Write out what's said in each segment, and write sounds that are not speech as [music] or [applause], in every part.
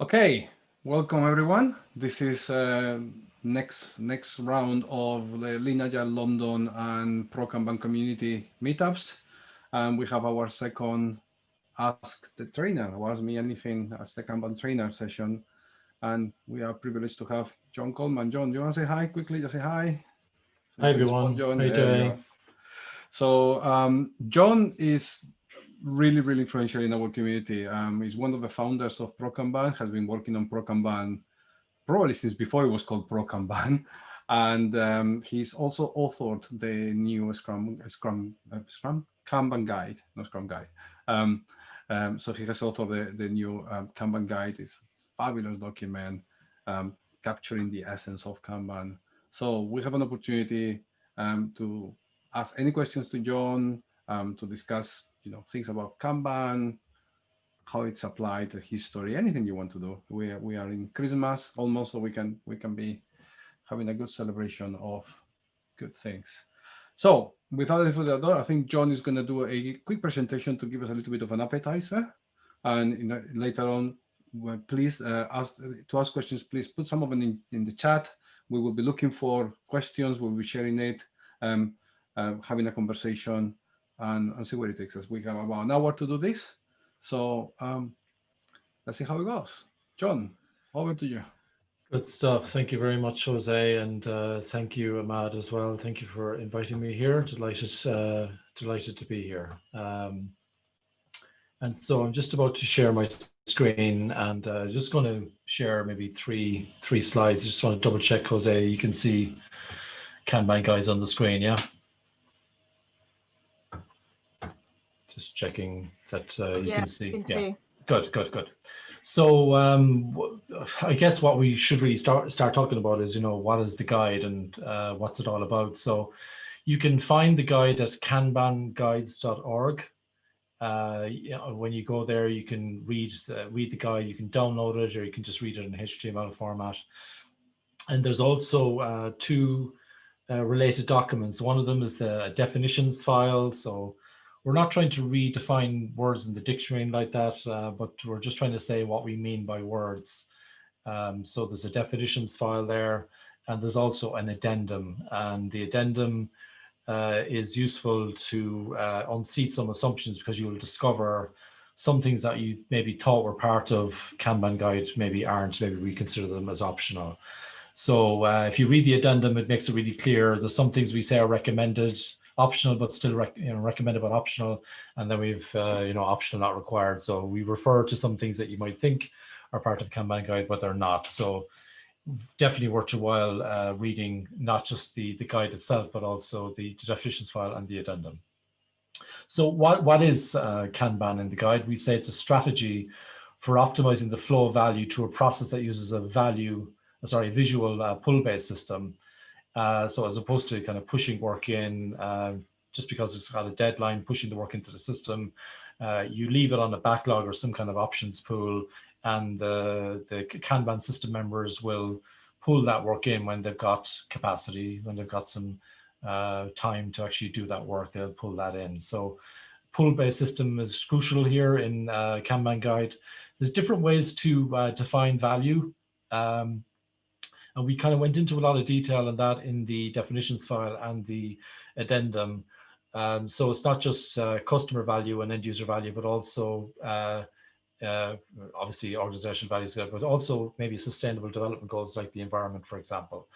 Okay, welcome everyone. This is uh, next next round of the Lean London and Pro Kanban community meetups. And we have our second Ask the Trainer, or Ask Me Anything as the Kanban trainer session. And we are privileged to have John Coleman. John, do you want to say hi quickly? Just say hi. So hi everyone. John. How you doing? So um, John is really, really influential in our community. Um, he's one of the founders of Pro ProKanban, has been working on Pro ProKanban probably since before it was called Pro ProKanban. [laughs] And um, he's also authored the new Scrum, Scrum, uh, Scrum Kanban guide, no Scrum guide. Um, um, so he has authored the, the new um, Kanban guide. It's fabulous document um, capturing the essence of Kanban. So we have an opportunity to ask any questions to John, to discuss you know things about Kanban, how it's applied, the history, anything you want to do. We are, we are in Christmas almost, so we can we can be having a good celebration of good things. So without any further ado, I think John is going to do a quick presentation to give us a little bit of an appetizer, and later on, please uh, ask to ask questions. Please put some of them in, in the chat. We will be looking for questions. We'll be sharing it, um, uh, having a conversation and, and see where it takes us. We have about an hour to do this. So um, let's see how it goes. John, over to you. Good stuff. Thank you very much, Jose, and uh, thank you, Ahmad, as well. Thank you for inviting me here. Delighted, uh, delighted to be here. Um, and so I'm just about to share my screen, and uh, just going to share maybe three three slides. Just want to double check, Jose. You can see Kanban guys on the screen, yeah. Just checking that uh, you yeah, can see. Can yeah, see. good, good, good. So um, I guess what we should really start start talking about is, you know, what is the guide and uh, what's it all about? So you can find the guide at kanbanguides.org. Uh, you know, when you go there, you can read the, read the guide, you can download it, or you can just read it in HTML format. And there's also uh, two uh, related documents. One of them is the definitions file. So we're not trying to redefine words in the dictionary like that, uh, but we're just trying to say what we mean by words. Um, so there's a definitions file there, and there's also an addendum. And the addendum uh, is useful to uh, unseat some assumptions because you'll discover some things that you maybe thought were part of Kanban guide maybe aren't, maybe we consider them as optional. So uh, if you read the addendum, it makes it really clear. There's some things we say are recommended, optional, but still rec you know, recommended but optional. And then we've, uh, you know, optional not required. So we refer to some things that you might think are part of Kanban guide, but they're not. So definitely worth your while uh, reading not just the, the guide itself, but also the, definitions file and the addendum. So what, what is uh, Kanban in the guide? We say it's a strategy for optimizing the flow of value to a process that uses a value, sorry, visual uh, pull-based system uh, so as opposed to kind of pushing work in uh, just because it's got a deadline, pushing the work into the system, uh, you leave it on a backlog or some kind of options pool and the, the Kanban system members will pull that work in when they've got capacity, when they've got some uh, time to actually do that work, they'll pull that in. So pull-based system is crucial here in uh, Kanban guide. There's different ways to define value. Um, and we kind of went into a lot of detail on that in the definitions file and the addendum. Um, so it's not just uh, customer value and end user value, but also uh, uh, obviously organizational values, but also maybe sustainable development goals like the environment, for example.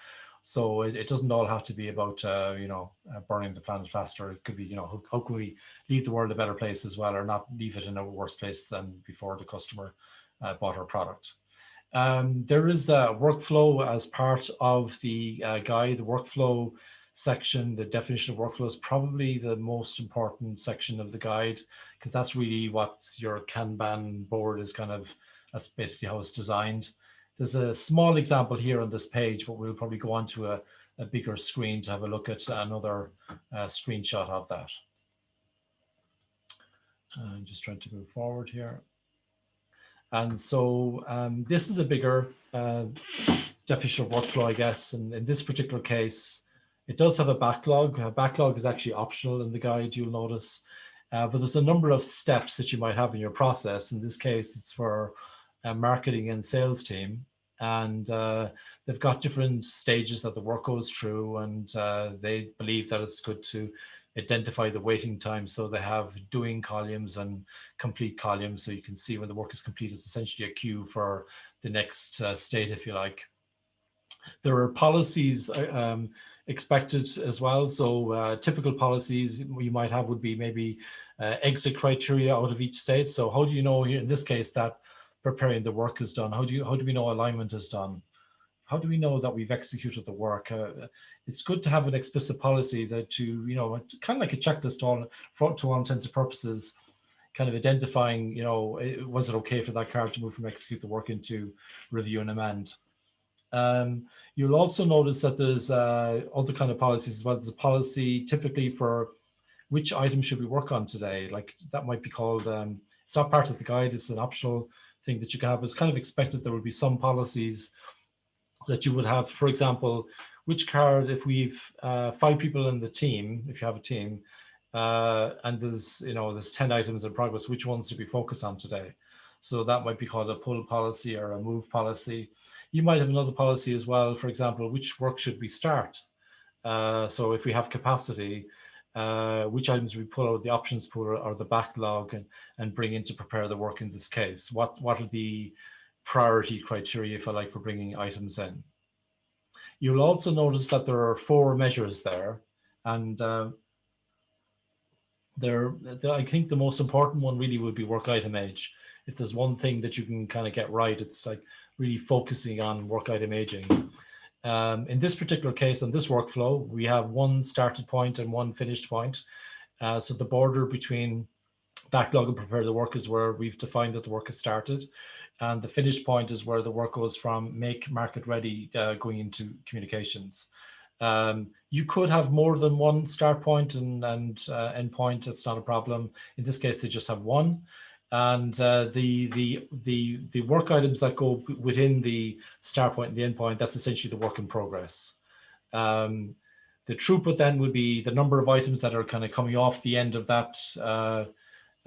So it, it doesn't all have to be about, uh, you know, uh, burning the planet faster. It could be, you know, how, how, can we leave the world a better place as well, or not leave it in a worse place than before the customer uh, bought our product. Um, there is a workflow as part of the uh, guide, the workflow section, the definition of workflow is probably the most important section of the guide because that's really what your Kanban board is kind of, that's basically how it's designed. There's a small example here on this page, but we'll probably go on to a, a bigger screen to have a look at another uh, screenshot of that. I'm just trying to move forward here. And so um, this is a bigger uh, workflow, I guess. And in this particular case, it does have a backlog. A backlog is actually optional in the guide, you'll notice. Uh, but there's a number of steps that you might have in your process. In this case, it's for uh, marketing and sales team and uh, they've got different stages that the work goes through and uh, they believe that it's good to identify the waiting time so they have doing columns and complete columns so you can see when the work is complete it's essentially a queue for the next uh, state if you like. There are policies uh, um, expected as well so uh, typical policies you might have would be maybe uh, exit criteria out of each state. So how do you know here in this case that preparing the work is done? How do you how do we know alignment is done how do we know that we've executed the work? Uh, it's good to have an explicit policy that to, you know, kind of like a checklist on for, to all intents and purposes, kind of identifying, you know, was it okay for that card to move from execute the work into review and amend? Um, you'll also notice that there's uh, other kind of policies as well. There's a policy typically for which item should we work on today. Like that might be called, um, it's not part of the guide, it's an optional thing that you can have. It's kind of expected there will be some policies that you would have, for example, which card, if we've uh, five people in the team, if you have a team, uh, and there's, you know, there's 10 items in progress, which ones do we focus on today? So that might be called a pull policy or a move policy. You might have another policy as well, for example, which work should we start? Uh, so if we have capacity, uh, which items we pull out the options pool or, the backlog and, and bring in to prepare the work in this case? What, what are the priority criteria, if I like, for bringing items in. You'll also notice that there are four measures there, and uh, there, I think the most important one really would be work item age. If there's one thing that you can kind of get right, it's like really focusing on work item aging. Um, in this particular case, on this workflow, we have one started point and one finished point. Uh, so the border between backlog and prepare the work is where we've defined that the work has started. And the finish point is where the work goes from make market ready uh, going into communications. Um, you could have more than one start point and, and uh, end point. It's not a problem. In this case, they just have one. And uh, the, the, the, the work items that go within the start point and the end point, that's essentially the work in progress. Um, the throughput then would be the number of items that are kind of coming off the end of that, uh,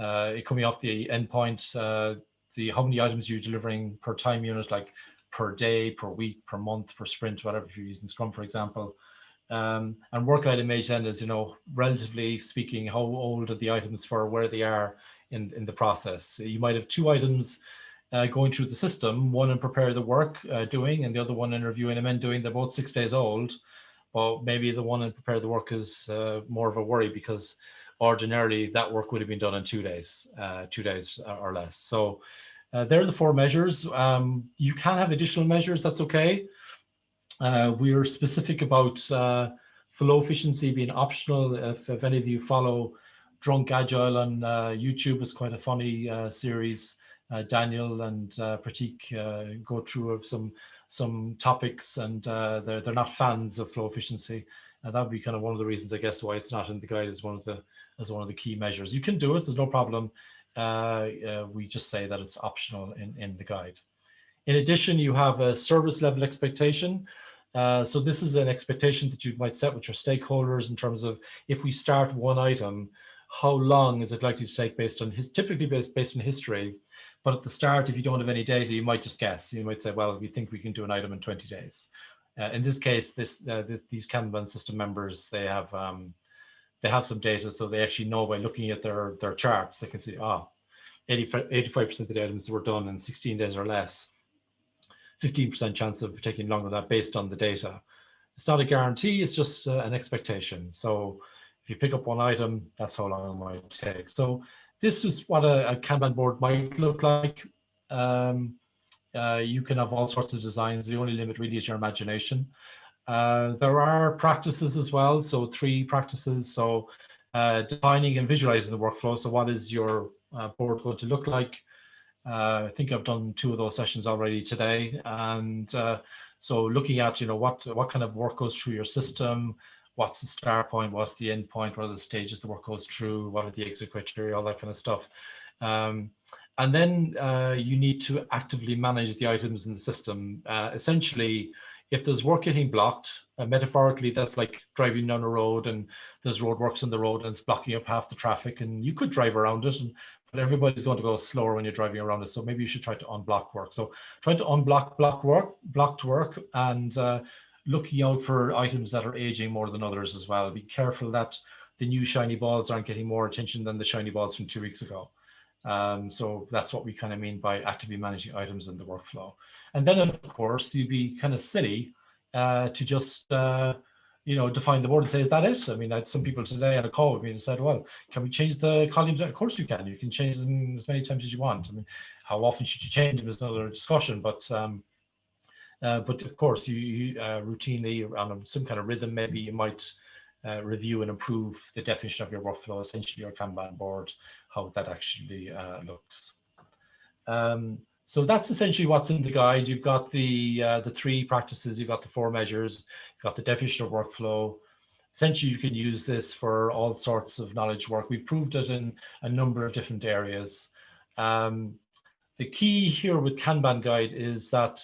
uh, coming off the endpoint, uh, the how many items you're delivering per time unit, like per day, per week, per month, per sprint, whatever if you're using Scrum, for example. Um, and work item then is, you know, relatively speaking, how old are the items for where they are in, in the process. You might have two items uh, going through the system, one in prepare the work uh, doing and the other one in review and amend doing. They're both six days old, but maybe the one in prepare the work is uh, more of a worry because ordinarily that work would have been done in two days, uh, two days or less. So uh, there are the four measures. Um, you can have additional measures, that's okay. Uh, we're specific about uh, flow efficiency being optional. If, if, any of you follow Drunk Agile on uh, YouTube, it's quite a funny uh, series. Daniel and Prateek go through of some some topics and they're, they're not fans of flow efficiency. And that would be kind of one of the reasons, I guess, why it's not in the guide as one of the as one of the key measures. You can do it, there's no problem. Uh, uh, we just say that it's optional in, in the guide. In addition, you have a service level expectation. Uh, so this is an expectation that you might set with your stakeholders in terms of if we start one item, how long is it likely to take based on his, typically based, based on history. But at the start, if you don't have any data, you might just guess. You might say, well, we think we can do an item in 20 days. Uh, in this case, this, uh, this, these Kanban system members, they have um, they have some data, so they actually know by looking at their their charts, they can see, ah, 85% of the items were done in 16 days or less. 15% chance of taking longer than that based on the data. It's not a guarantee, it's just uh, an expectation. So if you pick up one item, that's how long it might take. So this is what a, a Kanban board might look like. Um, uh, you can have all sorts of designs. The only limit really is your imagination. Uh, there are practices as well. So three practices. So uh, defining and visualizing the workflow. So what is your uh, board going to look like? Uh, I think I've done two of those sessions already today. And so looking at, you know, what, what kind of work goes through your system, what's the start point, what's the end point, what are the stages the work goes through, what are the exit criteria, all that kind of stuff. Um, and then uh, you need to actively manage the items in the system. Uh, essentially, if there's work getting blocked, uh, metaphorically, that's like driving down a road and there's roadworks on the road and it's blocking up half the traffic and you could drive around it and but everybody's going to go slower when you're driving around it. So maybe you should try to unblock work. So try to unblock block work, blocked work and uh, looking out for items that are aging more than others as well. Be careful that the new shiny balls aren't getting more attention than the shiny balls from two weeks ago. Um, so that's what we kind of mean by actively managing items in the workflow. And then of course, you'd be kind of silly uh, to just uh, you know, define the board and say, is that it? I mean, I had some people today on a call with me and said, well, can we change the columns? Of course you can. You can change them as many times as you want. I mean, how often should you change them is another discussion, but um, uh, but of course, you, you uh, routinely on some kind of rhythm, maybe you might uh, review and improve the definition of your workflow, essentially your Kanban board, how that actually uh, looks. Um, so that's essentially what's in the guide. You've got the uh, the three practices, you've got the four measures, you've got the definition of workflow. Essentially, you can use this for all sorts of knowledge work. We've proved it in a number of different areas. Um, the key here with Kanban guide is that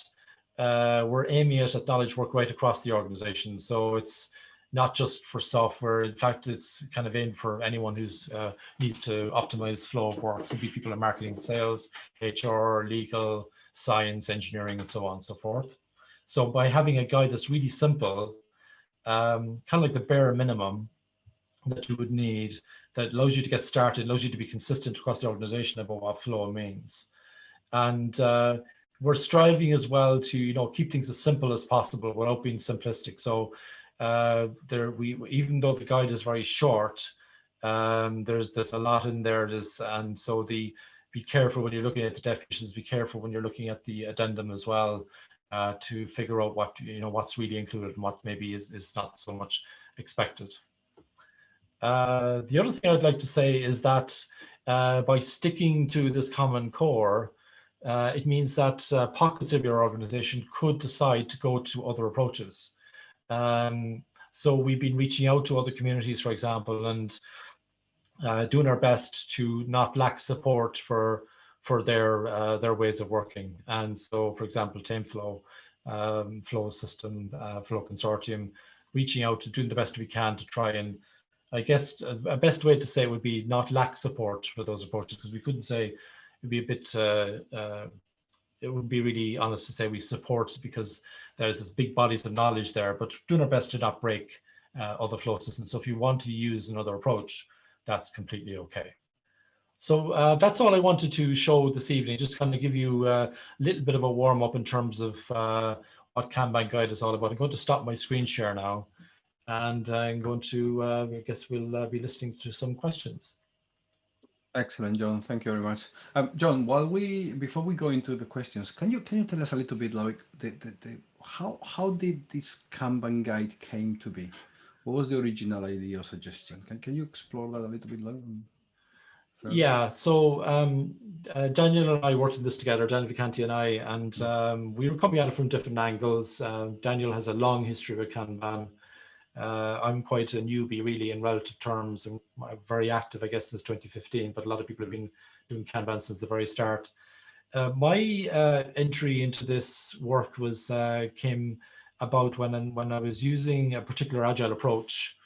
uh, we're aiming at knowledge work right across the organization. So it's not just for software. In fact, it's kind of aimed for anyone who's uh, needs to optimize flow of work. Could be people in marketing, sales, HR, legal, science, engineering, and so on and so forth. So by having a guide that's really simple, um, kind of like the bare minimum that you would need, that allows you to get started, allows you to be consistent across the organization about what flow means. And uh, we're striving as well to, you know, keep things as simple as possible without being simplistic. So uh, there we even though the guide is very short, um, there's there's a lot in there. There's, and so the be careful when you're looking at the definitions. Be careful when you're looking at the addendum as well uh, to figure out what you know what's really included and what maybe is, is not so much expected. Uh, the other thing I'd like to say is that uh, by sticking to this common core, uh, it means that uh, pockets of your organization could decide to go to other approaches. Um, so we've been reaching out to other communities, for example, and uh, doing our best to not lack support for for their uh, their ways of working. And so, for example, TameFlow, um, Flow System, uh, Flow Consortium, reaching out to doing the best we can to try and, I guess, a, best way to say would be not lack support for those approaches because we couldn't say it'd be a bit uh, uh, it would be really honest to say we support because there's this big bodies of knowledge there, but doing our best to not break uh, other flow systems. So if you want to use another approach, that's completely okay. So uh, that's all I wanted to show this evening, just kind of give you a little bit of a warm up in terms of uh, what Kanban Guide is all about. I'm going to stop my screen share now and I'm going to, uh, I guess we'll uh, be listening to some questions. Excellent, John. Thank you very much. Um, John, while we before we go into the questions, can you can you tell us a little bit like the, the, the how how did this Kanban guide came to be? What was the original idea or suggestion? Can can you explore that a little bit longer? Yeah, so um, uh, Daniel and I worked on this together, Daniel Vacanti and I, and um, we were coming at it from different angles. Uh, Daniel has a long history with Kanban. Uh, I'm quite a newbie really in relative terms and I'm very active, I guess, since 2015, but a lot of people have been doing Kanban since the very start. Uh, my uh, entry into this work was uh, came about when, when I was using a particular agile approach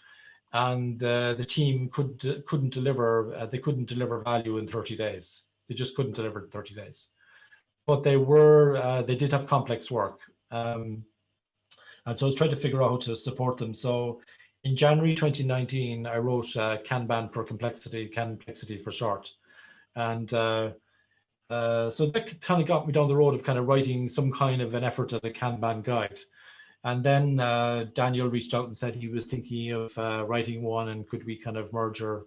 and uh, the team could, couldn't deliver, uh, they couldn't deliver value in 30 days. They just couldn't deliver in 30 days. But they were, they did have complex work. Um, and so I was trying to figure out how to support them. So in January 2019, I wrote uh, Kanban for complexity, complexity for short. And uh, uh, so that kind of got me down the road of kind of writing some kind of an effort at a Kanban guide. And then uh, Daniel reached out and said he was thinking of uh, writing one and could we kind of merge our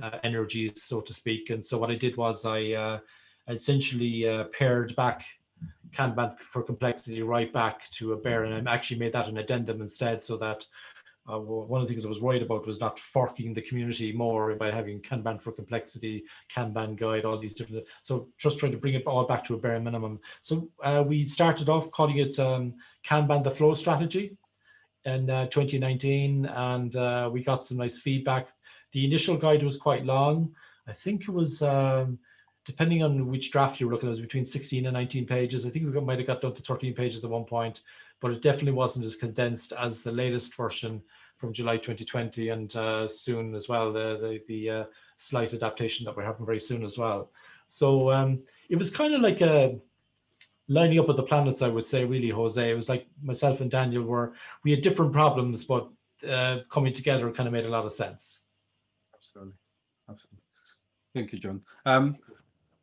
uh, energies, so to speak. And so what I did was I uh, essentially uh, pared back Kanban for complexity right back to a bare and I actually made that an addendum instead so that uh, one of the things I was worried about was not forking the community more by having Kanban for complexity, Kanban guide, all these different, so just trying to bring it all back to a bare minimum. So uh, we started off calling it um, Kanban the flow strategy in uh, 2019 and uh, we got some nice feedback. The initial guide was quite long. I think it was um, depending on which draft you're looking at, it was between 16 and 19 pages. I think we might have got down to 13 pages at one point, but it definitely wasn't as condensed as the latest version from July 2020 and uh, soon as well, the, the, the uh, slight adaptation that we're having very soon as well. So um, it was kind of like a lining up with the planets, I would say, really, Jose. It was like myself and Daniel were, we had different problems, but uh, coming together kind of made a lot of sense. Absolutely. Absolutely. Thank you, John. Um,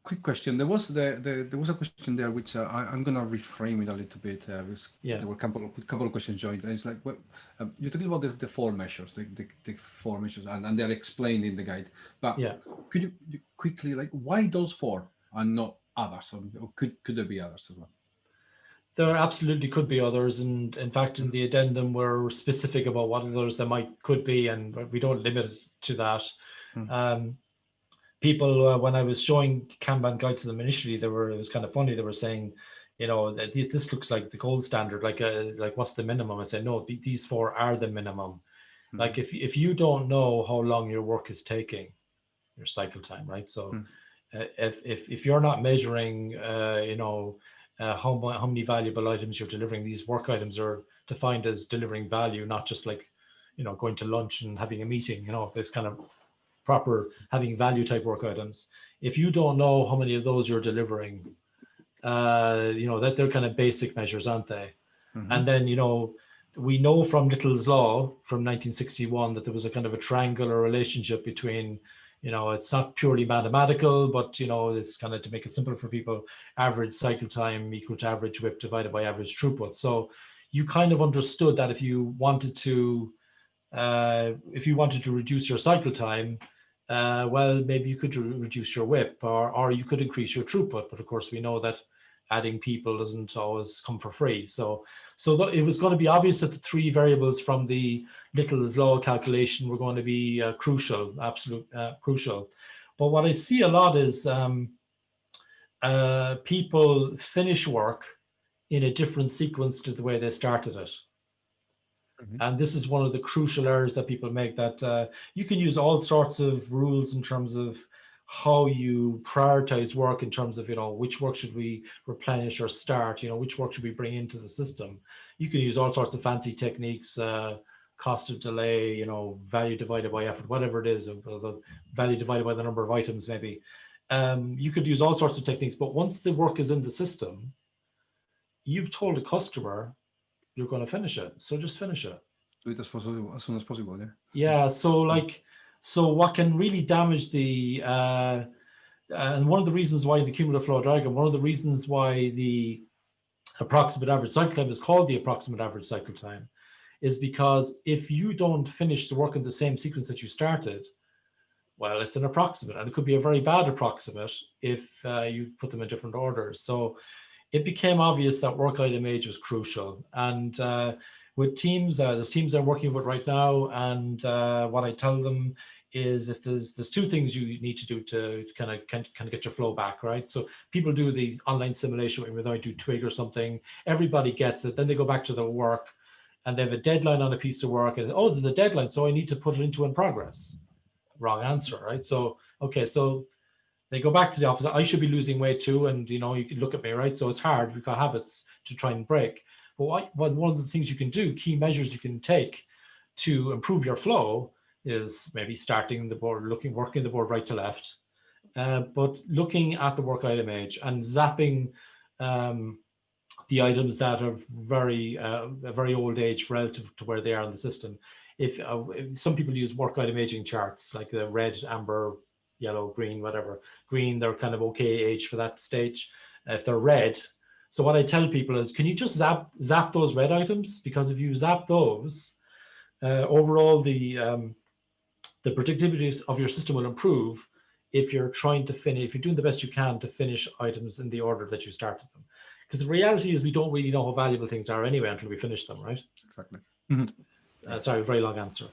quick question. There was the, the there was a question there which uh, I, am gonna reframe it a little bit. Uh, yeah. There were a couple of couple of questions joined. And it's like well, um, you're talking about the, the four measures, the, the, the four measures, and, and they're explained in the guide. But yeah, could you, you quickly like why those four and not others, or, or could could there be others as well? There absolutely could be others, and in fact, in the addendum, we're specific about what others there might could be, and we don't limit it to that. Hmm. Um, people uh, when I was showing Kanban guide to them initially, they were it was kind of funny. They were saying, you know, that this looks like the gold standard. Like, uh, like what's the minimum? I said, no, th these four are the minimum. Mm -hmm. Like, if if you don't know how long your work is taking, your cycle time, right? So, mm -hmm. uh, if if if you're not measuring, uh, you know, uh, how how many valuable items you're delivering, these work items are defined as delivering value, not just like, you know, going to lunch and having a meeting. You know, this kind of proper having value type work items. If you don't know how many of those you're delivering, uh, you know, that they're kind of basic measures, aren't they? Mm -hmm. And then, you know, we know from Little's Law from 1961 that there was a kind of a triangular relationship between, you know, it's not purely mathematical, but, you know, it's kind of to make it simple for people, average cycle time equal to average WIP divided by average throughput. So you kind of understood that if you wanted to, uh, if you wanted to reduce your cycle time, uh, well, maybe you could re reduce your WIP or, or you could increase your throughput. But of course, we know that adding people doesn't always come for free. So, so it was going to be obvious that the three variables from the Little's law calculation were going to be uh, crucial, absolute uh, crucial. But what I see a lot is um, uh, people finish work in a different sequence to the way they started it. Mm -hmm. And this is one of the crucial errors that people make that uh, you can use all sorts of rules in terms of how you prioritize work in terms of, you know, which work should we replenish or start, you know, which work should we bring into the system. You can use all sorts of fancy techniques, uh, cost of delay, you know, value divided by effort, whatever it is, the value divided by the number of items maybe. Um, you could use all sorts of techniques, but once the work is in the system, you've told a customer you're going to finish it. So just finish it. Do it as, possible, as soon as possible, yeah? Yeah, so like, so what can really damage the, uh, and one of the reasons why the cumulative flow diagram, one of the reasons why the approximate average cycle time is called the approximate average cycle time is because if you don't finish the work in the same sequence that you started, well, it's an approximate and it could be a very bad approximate if uh, you put them in different orders. So it became obvious that work item age was crucial. And uh, with teams, uh, there's teams I'm working with right now, and uh, what I tell them is if there's there's two things you need to do to kind of kind of get your flow back, right? So people do the online simulation whether I do Twig or something, everybody gets it, then they go back to their work and they have a deadline on a piece of work and oh, there's a deadline, so I need to put it into in progress. Wrong answer, right? So, okay, so they go back to the office. I should be losing weight too. And, you know, you can look at me, right? So it's hard. We've got habits to try and break. But what, what, one of the things you can do, key measures you can take to improve your flow is maybe starting the board, looking, working the board right to left, uh, but looking at the work item age and zapping um, the items that are very, uh, very old age relative to where they are in the system. If, uh, if some people use work item aging charts, like the red, amber, yellow, green, whatever. Green, they're kind of okay age for that stage. If they're red, so what I tell people is, can you just zap zap those red items? Because if you zap those, uh, overall the um, the predictability of your system will improve if you're trying to finish, if you're doing the best you can to finish items in the order that you started them. Because the reality is we don't really know how valuable things are anyway until we finish them, right? Exactly. Mm -hmm. uh, sorry, very long answer.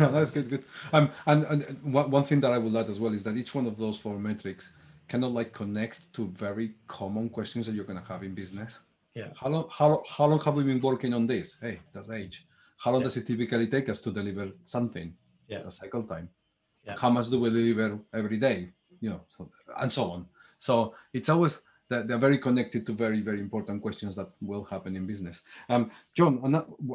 [laughs] That's good, good. Um, and, and one, one thing that I would add as well is that each one of those four metrics kind of like connect to very common questions that you're going to have in business. Yeah. How long, how, how long have we been working on this? Hey, that's age. How long yeah. does it typically take us to deliver something? Yeah. The cycle time. Yeah. How much do we deliver every day? You know, so, and so on. So it's always they're, they're, very connected to very, very important questions that will happen in business. Um, John,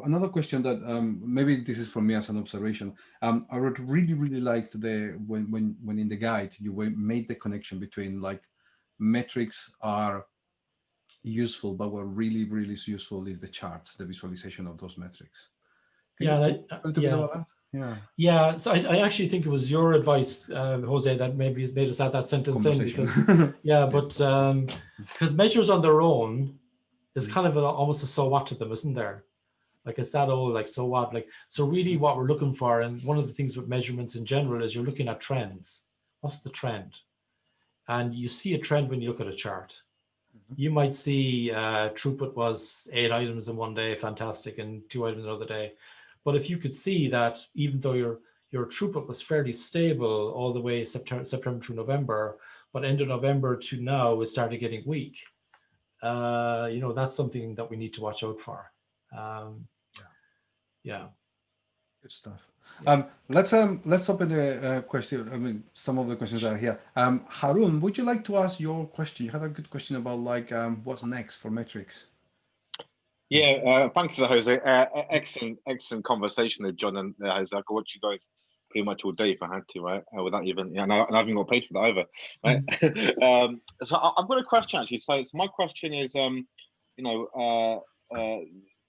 another question that um, maybe this is from me as an observation. Um, I would really, really liked the when when when in the guide you made the connection between like metrics are useful, but what really, really is useful is the charts, the visualization of those metrics. Can yeah, that, yeah. Yeah. Yeah. So I, I, actually think it was your advice, uh, Jose, that maybe made us add that sentence in because, yeah, but um, because measures on their own is mm. kind of almost a so what to them, isn't there? Like it's that old, like so what, like so. Really, what we're looking for, and one of the things with measurements in general is you're looking at trends. What's the trend? And you see a trend when you look at a chart. Mm-hmm. You might see uh, throughput was eight items in one day, fantastic, and two items another day. But if you could see that even though your your throughput was fairly stable all the way September, September to November, but end of November to now it started getting weak. Uh, you know, that's something that we need to watch out for. Um, yeah. yeah. Good stuff. Um, let's um, let's open the uh, question. I mean, some of the questions are here. Um, Harun, would you like to ask your question? You had a good question about like um, what's next for metrics. Yeah, uh, thanks, Jose. Uh, excellent, excellent conversation with John and uh, Jose. I could watch you guys pretty much all day if I had to, right? Uh, without even, yeah, and I, and I haven't got paid for that either, right? Mm. [laughs] um, so I, have got a question actually. So, so my question is, um, you know, uh, uh,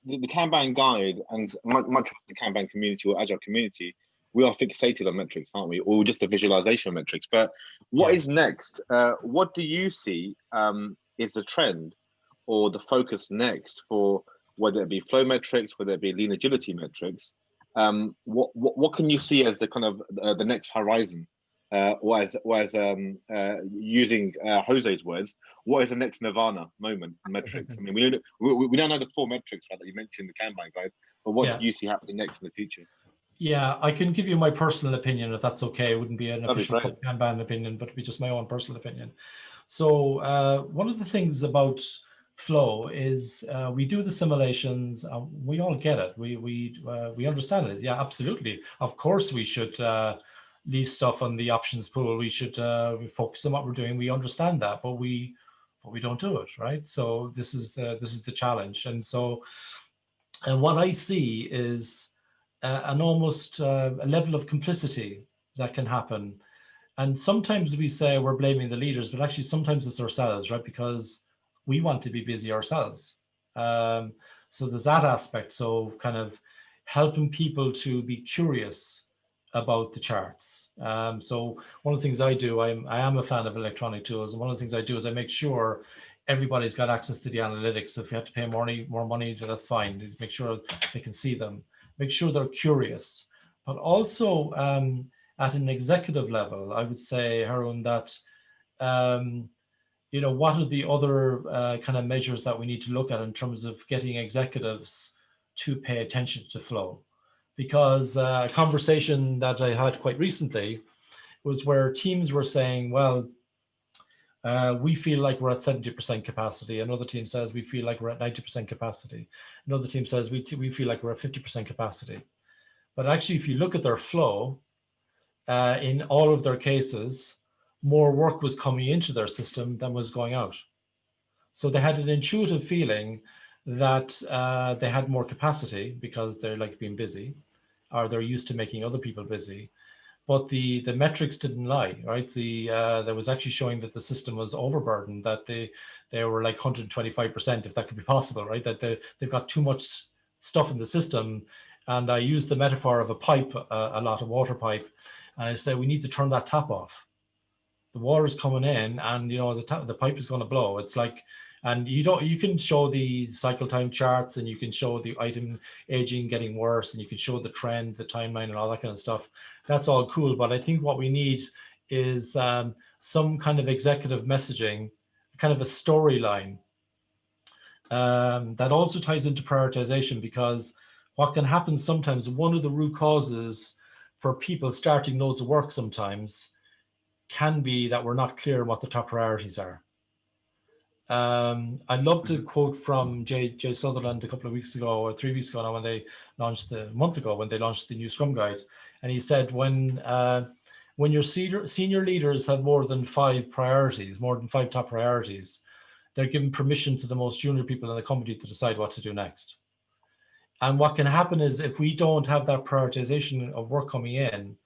the, the Kanban guide and much, much of the Kanban community or Agile community, we are fixated on metrics, aren't we? Or just the visualization of metrics. But what yeah. is next? Uh, what do you see um, is the trend or the focus next for whether it be flow metrics, whether it be lean agility metrics, um, what, what, what can you see as the kind of uh, the next horizon? Uh, or as, or as um, uh, using uh, Jose's words, what is the next Nirvana moment metrics? I [laughs] mean, we don't, we, we don't know the four metrics right, that you mentioned in the Kanban guide, but what yeah. do you see happening next in the future? Yeah, I can give you my personal opinion if that's okay. It wouldn't be an That'd official be Kanban opinion, but it'd be just my own personal opinion. So uh, one of the things about flow is uh, we do the simulations uh, we all get it. We we uh, we understand it. Yeah absolutely. Of course we should uh, leave stuff on the options pool. We should uh, we focus on what we're doing. We understand that but we but we don't do it right? So this is this is the challenge. And so and what i see is uh, an almost a level of complicity that can happen. And sometimes we say we're blaming the leaders but actually sometimes it's ourselves right? Because we want to be busy ourselves. Um, so there's that aspect. So kind of helping people to be curious about the charts. Um, so one of the things I do, I'm, I am a fan of electronic tools. And one of the things I do is I make sure everybody's got access to the analytics. If you have to pay more money, more money, that's fine. Make sure they can see them. Make sure they're curious. But also um, at an executive level, I would say, Harun, that um, you know, what are the other uh, kind of measures that we need to look at in terms of getting executives to pay attention to flow? Because uh, a conversation that I had quite recently was where teams were saying, well, uh, we feel like we're at 70% capacity. Another team says we feel like we're at 90% capacity. Another team says we, we feel like we're at 50% capacity. But actually, if you look at their flow, uh, in all of their cases, more work was coming into their system than was going out. So they had an intuitive feeling that uh, they had more capacity because they're like being busy or they're used to making other people busy. But the, the metrics didn't lie, right? The uh, There was actually showing that the system was overburdened, that they, they were like 125%, if that could be possible, right? That they, they've got too much stuff in the system. And I use the metaphor of a pipe, uh, a lot of water pipe. And I say, we need to turn that tap off the water is coming in and you know the, the pipe is going to blow. It's like and you don't you can show the cycle time charts and you can show the item aging getting worse and you can show the trend the timeline and all that kind of stuff. That's all cool but i think what we need is um, some kind of executive messaging kind of a storyline um, that also ties into prioritization because what can happen sometimes one of the root causes for people starting loads of work sometimes can be that we're not clear what the top priorities are. Um, I'd love to mm-hmm. quote from Jay, Jeff Sutherland a couple of weeks ago or three weeks ago now when they launched the month ago when they launched the new Scrum Guide. And he said, when uh, when your senior, senior leaders have more than five priorities, more than five top priorities, they're giving permission to the most junior people in the company to decide what to do next. And what can happen is if we don't have that prioritization of work coming in,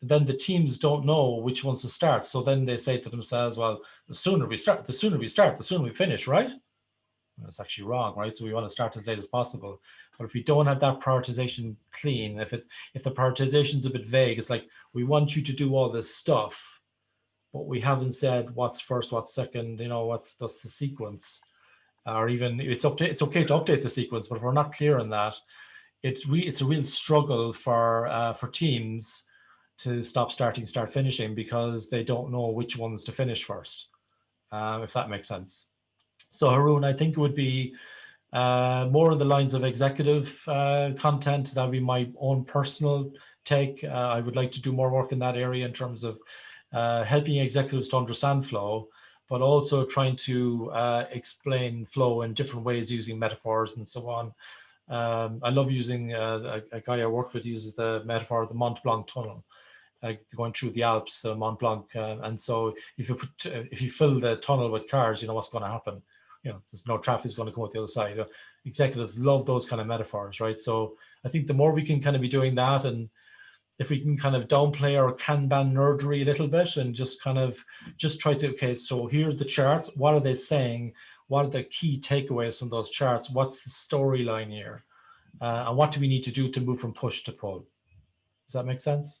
then the teams don't know which ones to start. So then they say to themselves, well, the sooner we start, the sooner we start, the sooner we finish, right? That's actually wrong, right? So we want to start as late as possible. But if we don't have that prioritization clean, if it if the prioritization is a bit vague, it's like we want you to do all this stuff, but we haven't said what's first, what's second, you know, what's that's the sequence. Or even it's up to, it's okay to update the sequence, but if we're not clear on that, it's re, it's a real struggle for uh, for teams to stop starting, start finishing because they don't know which ones to finish first, um, if that makes sense. So Haroon, I think it would be uh, more on the lines of executive uh, content. That would be my own personal take. Uh, I would like to do more work in that area in terms of uh, helping executives to understand flow, but also trying to uh, explain flow in different ways using metaphors and so on. Um, I love using uh, a, a, guy I work with uses the metaphor of the Mont Blanc tunnel uh, going through the Alps, uh, Mont Blanc, uh, and so if you put uh, if you fill the tunnel with cars, you know what's going to happen. You know, there's no traffic is going to come out the other side. executives love those kind of metaphors, right? So I think the more we can kind of be doing that, and if we can kind of downplay our Kanban nerdery a little bit, and just kind of just try to okay, so here's the charts. What are they saying? What are the key takeaways from those charts? What's the storyline here? Uh, and what do we need to do to move from push to pull? Does that make sense?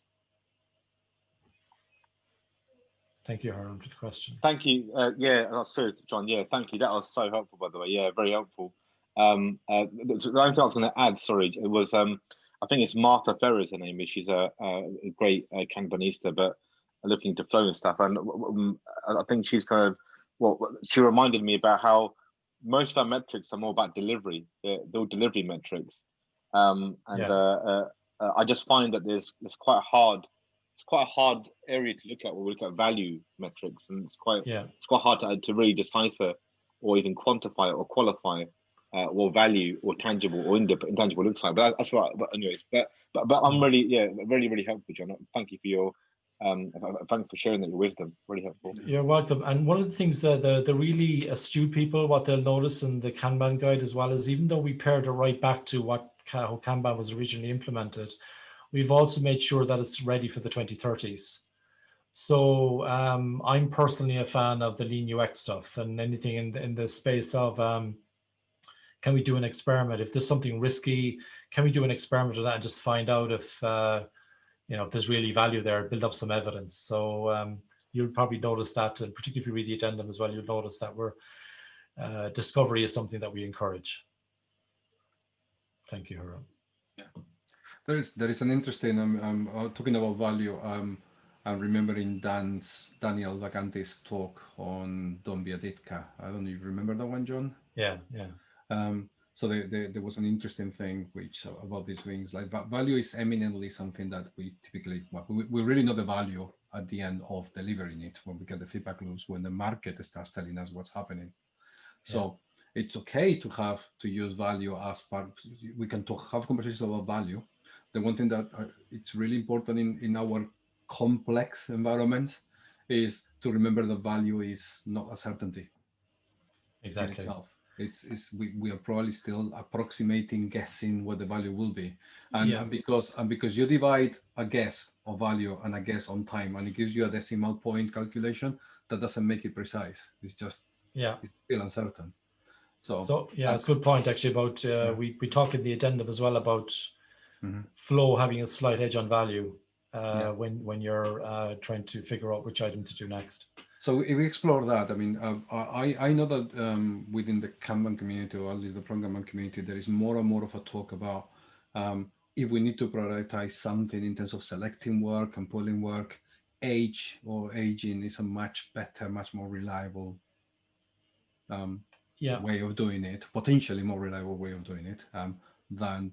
Thank you, Haroon, for the question. Thank you. Uh, yeah, that's true, John. Yeah, thank you. That was so helpful, by the way. Yeah, very helpful. Um, uh, the, only thing I was going to add, sorry, it was um, I think it's Martha Ferris, her name is. She's a, a great uh, Kanbanista, but looking to flow and stuff. And um, I think she's kind of well, she reminded me about how most of our metrics are more about delivery. They're, they're delivery metrics, um, and yeah. uh, uh, uh I just find that there's it's quite hard it's quite a hard area to look at when we look at value metrics, and it's quite yeah. it's quite hard to, to really decipher or even quantify or qualify uh, what value or tangible or intangible looks like. But that's right. But anyways, but but but I'm really yeah really really helpful, John. Thank you for your um thanks for sharing that your wisdom really helpful you're welcome and one of the things that the the really astute people what they'll notice in the kanban guide as well is even though we pared it right back to what how kanban was originally implemented We've also made sure that it's ready for the 2030s. So um, I'm personally a fan of the lean UX stuff and anything in the, in the space of um, can we do an experiment? If there's something risky, can we do an experiment of that and just find out if, uh, you know, if there's really value there, build up some evidence. So um, you'll probably notice that, and particularly if you read the addendum as well, you'll notice that we're, uh, discovery is something that we encourage. Thank you, Haroon. Yeah. There is there is an interesting. I'm, I'm uh, talking about value. Um, I'm remembering Dan's Daniel Vacanti's talk on Don't Be a Ditka. I don't know if you remember that one, John. Yeah, yeah. Um, so there, there, there, was an interesting thing which uh, about these things like value is eminently something that we typically well, we, we really know the value at the end of delivering it when we get the feedback loops when the market starts telling us what's happening. So yeah. it's okay to have to use value as part. We can talk have conversations about value, the one thing that uh, it's really important in, in our complex environments is to remember the value is not a certainty. Exactly. itself. It's, it's we, we are probably still approximating, guessing what the value will be. And, yeah. and because and because you divide a guess of value and a guess on time and it gives you a decimal point calculation, that doesn't make it precise. It's just yeah, it's still uncertain. So, so yeah, it's a good point actually about uh, yeah. we we talk in the addendum as well about mm -hmm. flow having a slight edge on value uh, yeah. when when you're uh, trying to figure out which item to do next. So if we explore that, I mean, uh, I I know that um, within the Kanban community, or at least the Kanban community, there is more and more of a talk about um, if we need to prioritize something in terms of selecting work and pulling work, age or aging is a much better, much more reliable um, yeah. way of doing it, potentially more reliable way of doing it um, than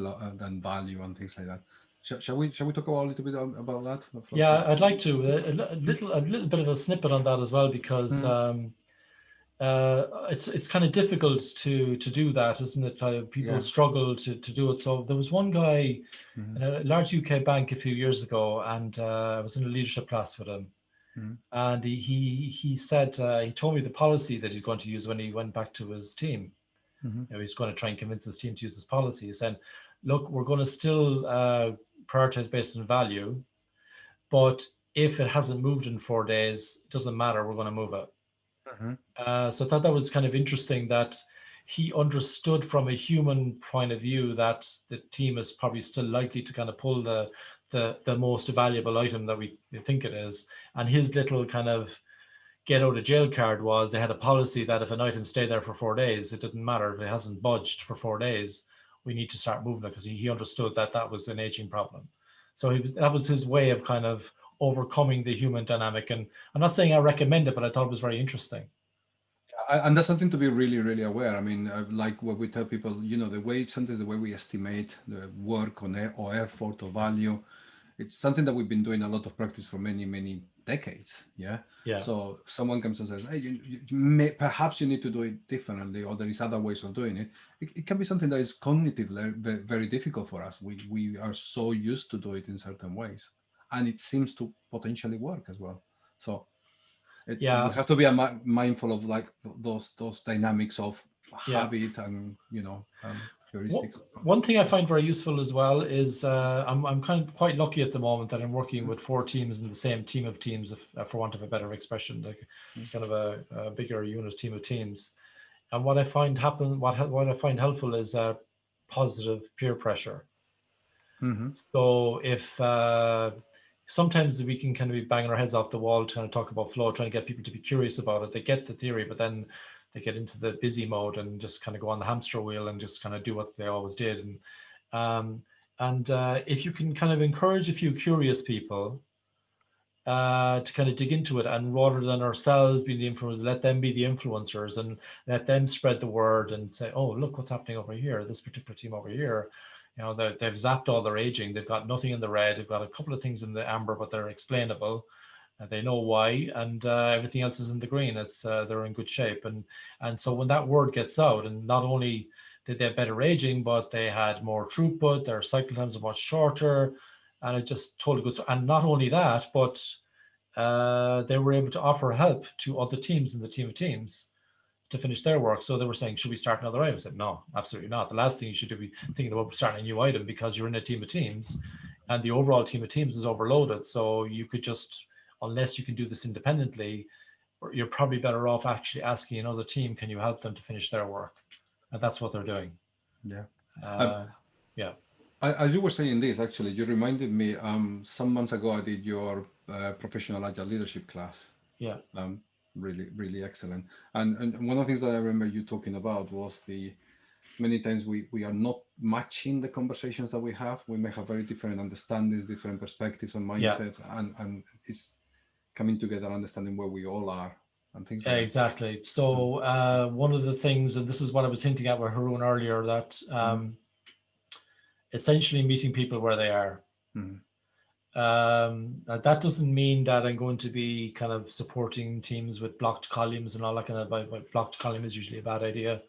uh, than value and things like that. Shall, shall, we shall we talk about a little bit about that? Yeah, I'd like to a, a, little a little bit of a snippet on that as well because mm. um, uh, it's it's kind of difficult to to do that, isn't it? Uh, people yeah. struggle to to do it. So there was one guy mm. in a large UK bank a few years ago, and uh, I was in a leadership class with him, Mm. And he, he, he said, uh, he told me the policy that he's going to use when he went back to his team. Mm -hmm. you know, he's going to try and convince his team to use this policy. He said, look, we're going to still uh, prioritize based on value, but if it hasn't moved in four days, it doesn't matter, we're going to move it. Mm -hmm. uh, so I thought that was kind of interesting that he understood from a human point of view that the team is probably still likely to kind of pull the the the most valuable item that we think it is and his little kind of get out of jail card was they had a policy that if an item stayed there for four days it didn't matter. If it hasn't budged for four days we need to start moving it because he, he understood that that was an aging problem. So he was that was his way of kind of overcoming the human dynamic. And i'm not saying i recommend it but i thought it was very interesting. And that's something to be really, really aware. I mean, uh, like what we tell people, you know, the way sometimes the way we estimate the work on or effort or value, it's something that we've been doing a lot of practice for many, many decades. Yeah. Yeah. So someone comes and says, "Hey, you, you may, perhaps you need to do it differently, or there is other ways of doing it." It, it can be something that is cognitively very, very difficult for us. We we are so used to do it in certain ways, and it seems to potentially work as well. So it, yeah, we have to be mindful of like those those dynamics of yeah. habit and you know um, heuristics. One thing I find very useful as well is uh, I'm I'm kind of quite lucky at the moment that I'm working with four teams in the same team of teams, if, uh, for want of a better expression. Like it's kind of a, a bigger unit team of teams. And what I find happen, what what I find helpful is uh, positive peer pressure. Mm -hmm. So if uh, sometimes we can kind of be banging our heads off the wall trying to talk about flow, trying to get people to be curious about it. They get the theory, but then they get into the busy mode and just kind of go on the hamster wheel and just kind of do what they always did. And um, and uh, if you can kind of encourage a few curious people uh, to kind of dig into it and rather than ourselves being the influencers, let them be the influencers and let them spread the word and say, oh, look what's happening over here, this particular team over here you know, they've zapped all their aging. They've got nothing in the red. They've got a couple of things in the amber, but they're explainable. Uh, they know why, and uh, everything else is in the green. It's uh, they're in good shape, and and so when that word gets out, and not only did they have better aging, but they had more throughput. Their cycle times are much shorter, and it just totally good. And not only that, but uh, they were able to offer help to other teams in the team of teams to finish their work. So they were saying, should we start another item? I said, no, absolutely not. The last thing you should do be thinking about starting a new item because you're in a team of teams and the overall team of teams is overloaded. So you could just, unless you can do this independently, you're probably better off actually asking another team, can you help them to finish their work? And that's what they're doing. Yeah. Uh, um, yeah. As you were saying this, actually, you reminded me, um, some months ago, I did your uh, professional agile leadership class. Yeah. Um, really, really excellent. And, and one of the things that I remember you talking about was the many times we, we are not matching the conversations that we have. We may have very different understandings, different perspectives and mindsets, yeah. and, and it's coming together, understanding where we all are and things yeah, like exactly. That. So uh, one of the things, and this is what I was hinting at with Haroon earlier, that mm-hmm. um, essentially meeting people where they are. Mm um that doesn't mean that i'm going to be kind of supporting teams with blocked columns and all that kind of but blocked column is usually a bad idea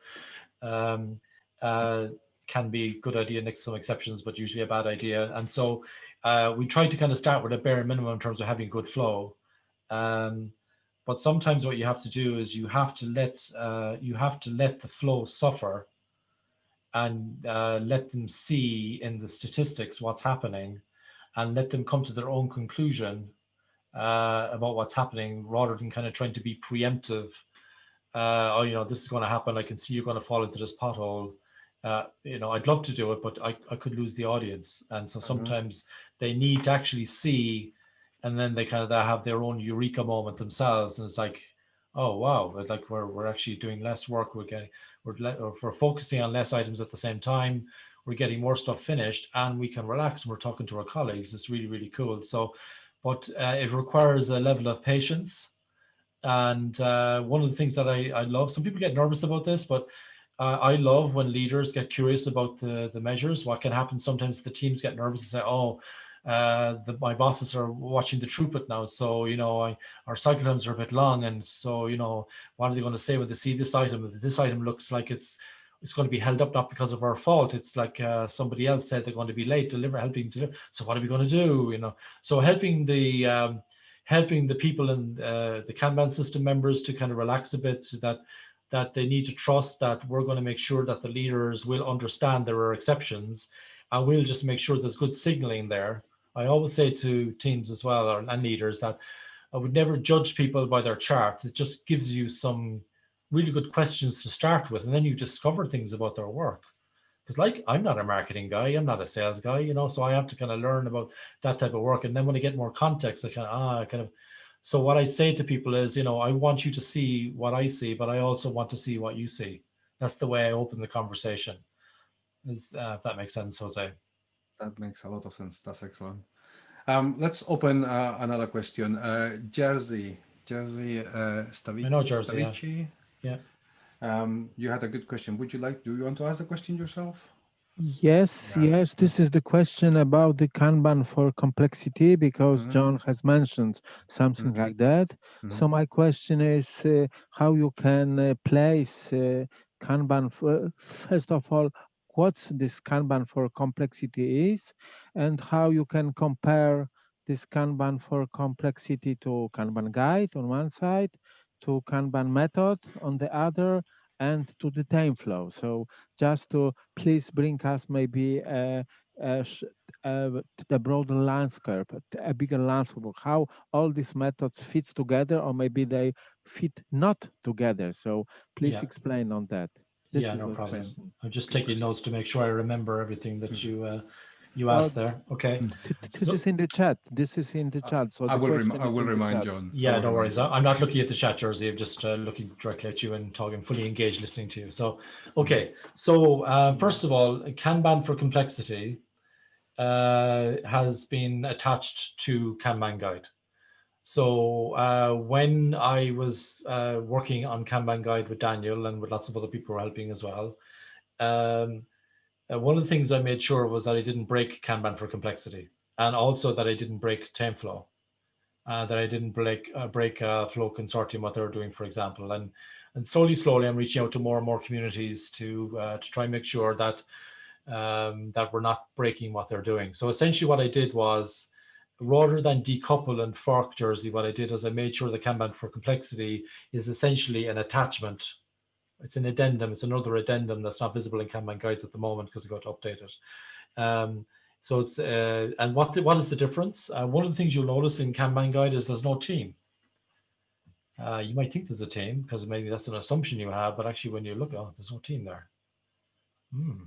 um uh can be good idea next some exceptions but usually a bad idea and so uh we try to kind of start with a bare minimum in terms of having good flow um but sometimes what you have to do is you have to let uh you have to let the flow suffer and uh let them see in the statistics what's happening and let them come to their own conclusion uh, about what's happening rather than kind of trying to be preemptive. Uh, oh, you know, this is going to happen. I can see you're going to fall into this pothole. Uh, you know, I'd love to do it, but I, I could lose the audience. And so mm-hmm. sometimes mm -hmm. they need to actually see, and then they kind of they have their own eureka moment themselves. And it's like, oh, wow, like we're, we're actually doing less work. We're getting, we're, we're focusing on less items at the same time we're getting more stuff finished and we can relax and we're talking to our colleagues. It's really, really cool. So, but uh, it requires a level of patience. And uh, one of the things that I, I love, some people get nervous about this, but uh, I love when leaders get curious about the, the measures. What can happen sometimes the teams get nervous and say, oh, uh, the, my bosses are watching the throughput now. So, you know, I, our cycle times are a bit long. And so, you know, what are they going to say when they see this item? This item looks like it's it's going to be held up not because of our fault. It's like uh, somebody else said they're going to be late, deliver, helping to. So what are we going to do? You know, so helping the um, helping the people in uh, the Kanban system members to kind of relax a bit so that that they need to trust that we're going to make sure that the leaders will understand there are exceptions and we'll just make sure there's good signaling there. I always say to teams as well or, and leaders that I would never judge people by their charts. It just gives you some really good questions to start with and then you discover things about their work. Because like i'm not a marketing guy i'm not a sales guy you know so i have to kind of learn about that type of work and then when i get more context i kind of ah kind of so what i say to people is you know i want you to see what i see but i also want to see what you see. That's the way i open the conversation is uh, if that makes sense jose that makes a lot of sense that's excellent um, let's open uh, another question uh, Jerzy Jerzy uh Stawicki, I know Jerzy yeah. yeah. Um, you had a good question. Would you like, do you want to ask the question yourself? Yes, yeah. yes. This is the question about the Kanban for complexity because mm -hmm. John has mentioned something mm -hmm. like that. Mm -hmm. So my question is uh, how you can uh, place uh, Kanban for, first of all, what's this Kanban for complexity is and how you can compare this Kanban for complexity to Kanban guide on one side to Kanban method on the other and to the TameFlow. So just to please bring us maybe a, a, a, the broader landscape, a bigger landscape, how all these methods fits together or maybe they fit not together. So please yeah. explain on that. This yeah, no problem. Question. I'm just taking notes to make sure I remember everything that mm you uh, you asked there. Okay. Hmm. This so, is in the chat. This is in the chat. So I will, rem I will remind John. Yeah, no worries. I'm not looking at the chat, Jerzy. I'm just uh, looking directly at you and talking, fully engaged, listening to you. So, okay. So uh, first of all, Kanban for complexity uh, has been attached to Kanban guide. So uh, when I was uh, working on Kanban guide with Daniel and with lots of other people helping as well, um, uh, one of the things I made sure was that I didn't break Kanban for complexity and also that I didn't break TameFlow, uh, that I didn't break uh, break uh, Flow Consortium, what they were doing, for example. And and slowly, slowly, I'm reaching out to more and more communities to to try and make sure that um, that we're not breaking what they're doing. So essentially what I did was, rather than decouple and fork Jerzy, what I did is I made sure the Kanban for complexity is essentially an attachment it's an addendum. It's another addendum that's not visible in Kanban guides at the moment because I got to update it. Um, so it's uh, and what the, what is the difference? Uh, one of the things you'll notice in Kanban guide is there's no team. Uh, you might think there's a team because maybe that's an assumption you have, but actually when you look, oh, there's no team there. Hmm.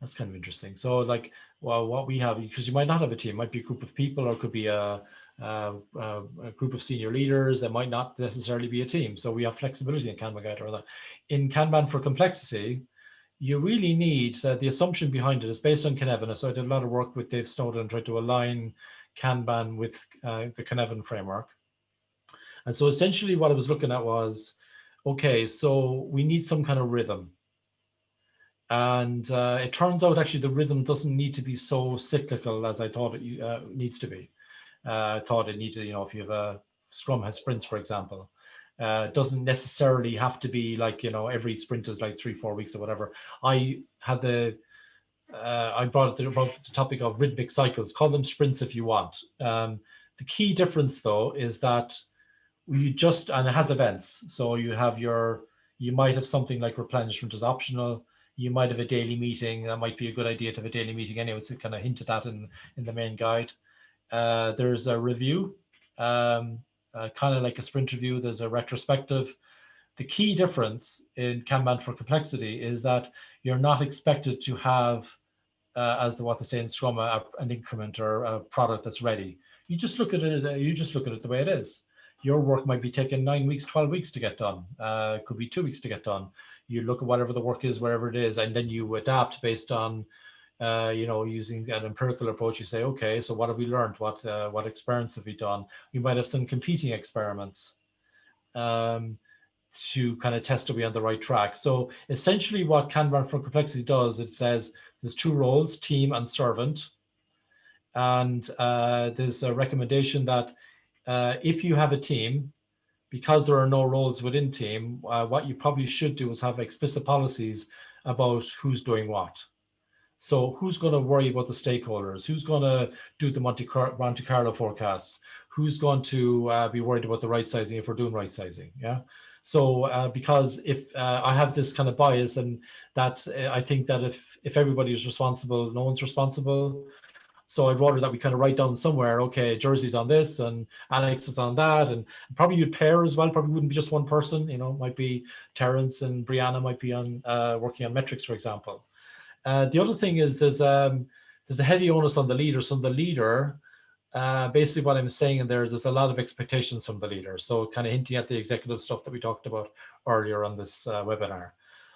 That's kind of interesting. So like, well, what we have, because you might not have a team, might be a group of people or it could be a, uh, a group of senior leaders that might not necessarily be a team. So we have flexibility in Kanban Guide or that. In Kanban for complexity, you really need, uh, the assumption behind it is based on Cynefin. So I did a lot of work with Dave Snowden and tried to align Kanban with uh, the Cynefin framework. And so essentially what I was looking at was, okay, so we need some kind of rhythm. And uh, it turns out actually the rhythm doesn't need to be so cyclical as I thought it uh, needs to be uh, thought it needed, you know, if you have a Scrum has sprints, for example, uh, doesn't necessarily have to be like, you know, every sprint is like three, four weeks or whatever. I had the, uh, I brought the, about the topic of rhythmic cycles, call them sprints if you want. Um, the key difference though is that you just, and it has events. So you have your, you might have something like replenishment is optional. You might have a daily meeting. That might be a good idea to have a daily meeting anyway. It's kind of hinted at in, in the main guide. Uh, there's a review, um, uh, kind of like a sprint review. There's a retrospective. The key difference in Kanban for complexity is that you're not expected to have, uh, as the, what they say in Scrum, an increment or a product that's ready. You just look at it. You just look at it the way it is. Your work might be taking nine weeks, 12 weeks to get done. Uh, could be two weeks to get done. You look at whatever the work is, wherever it is, and then you adapt based on uh, you know, using an empirical approach, you say, okay, so what have we learned? What uh, what experiments have we done? You might have some competing experiments um, to kind of test are we on the right track. So essentially what Kanban for complexity does, it says there's two roles, team and servant. And uh, there's a recommendation that uh, if you have a team, because there are no roles within team, uh, what you probably should do is have explicit policies about who's doing what. So who's going to worry about the stakeholders? Who's going to do the Monte, Car Monte Carlo forecasts? who's going to uh, be worried about the right sizing if we're doing right sizing? Yeah. So uh, because if uh, I have this kind of bias and that uh, I think that if if everybody is responsible, no one's responsible. So I'd rather that we kind of write down somewhere, okay, Jerzy's on this and Alex is on that. And probably you'd pair as well, probably wouldn't be just one person, you know, might be Terence and Brianna might be on uh, working on metrics, for example. Uh, the other thing is there's um, there's a heavy onus on the leader. So the leader, uh, basically what I'm saying in there is there's a lot of expectations from the leader. So kind of hinting at the executive stuff that we talked about earlier on this uh, webinar.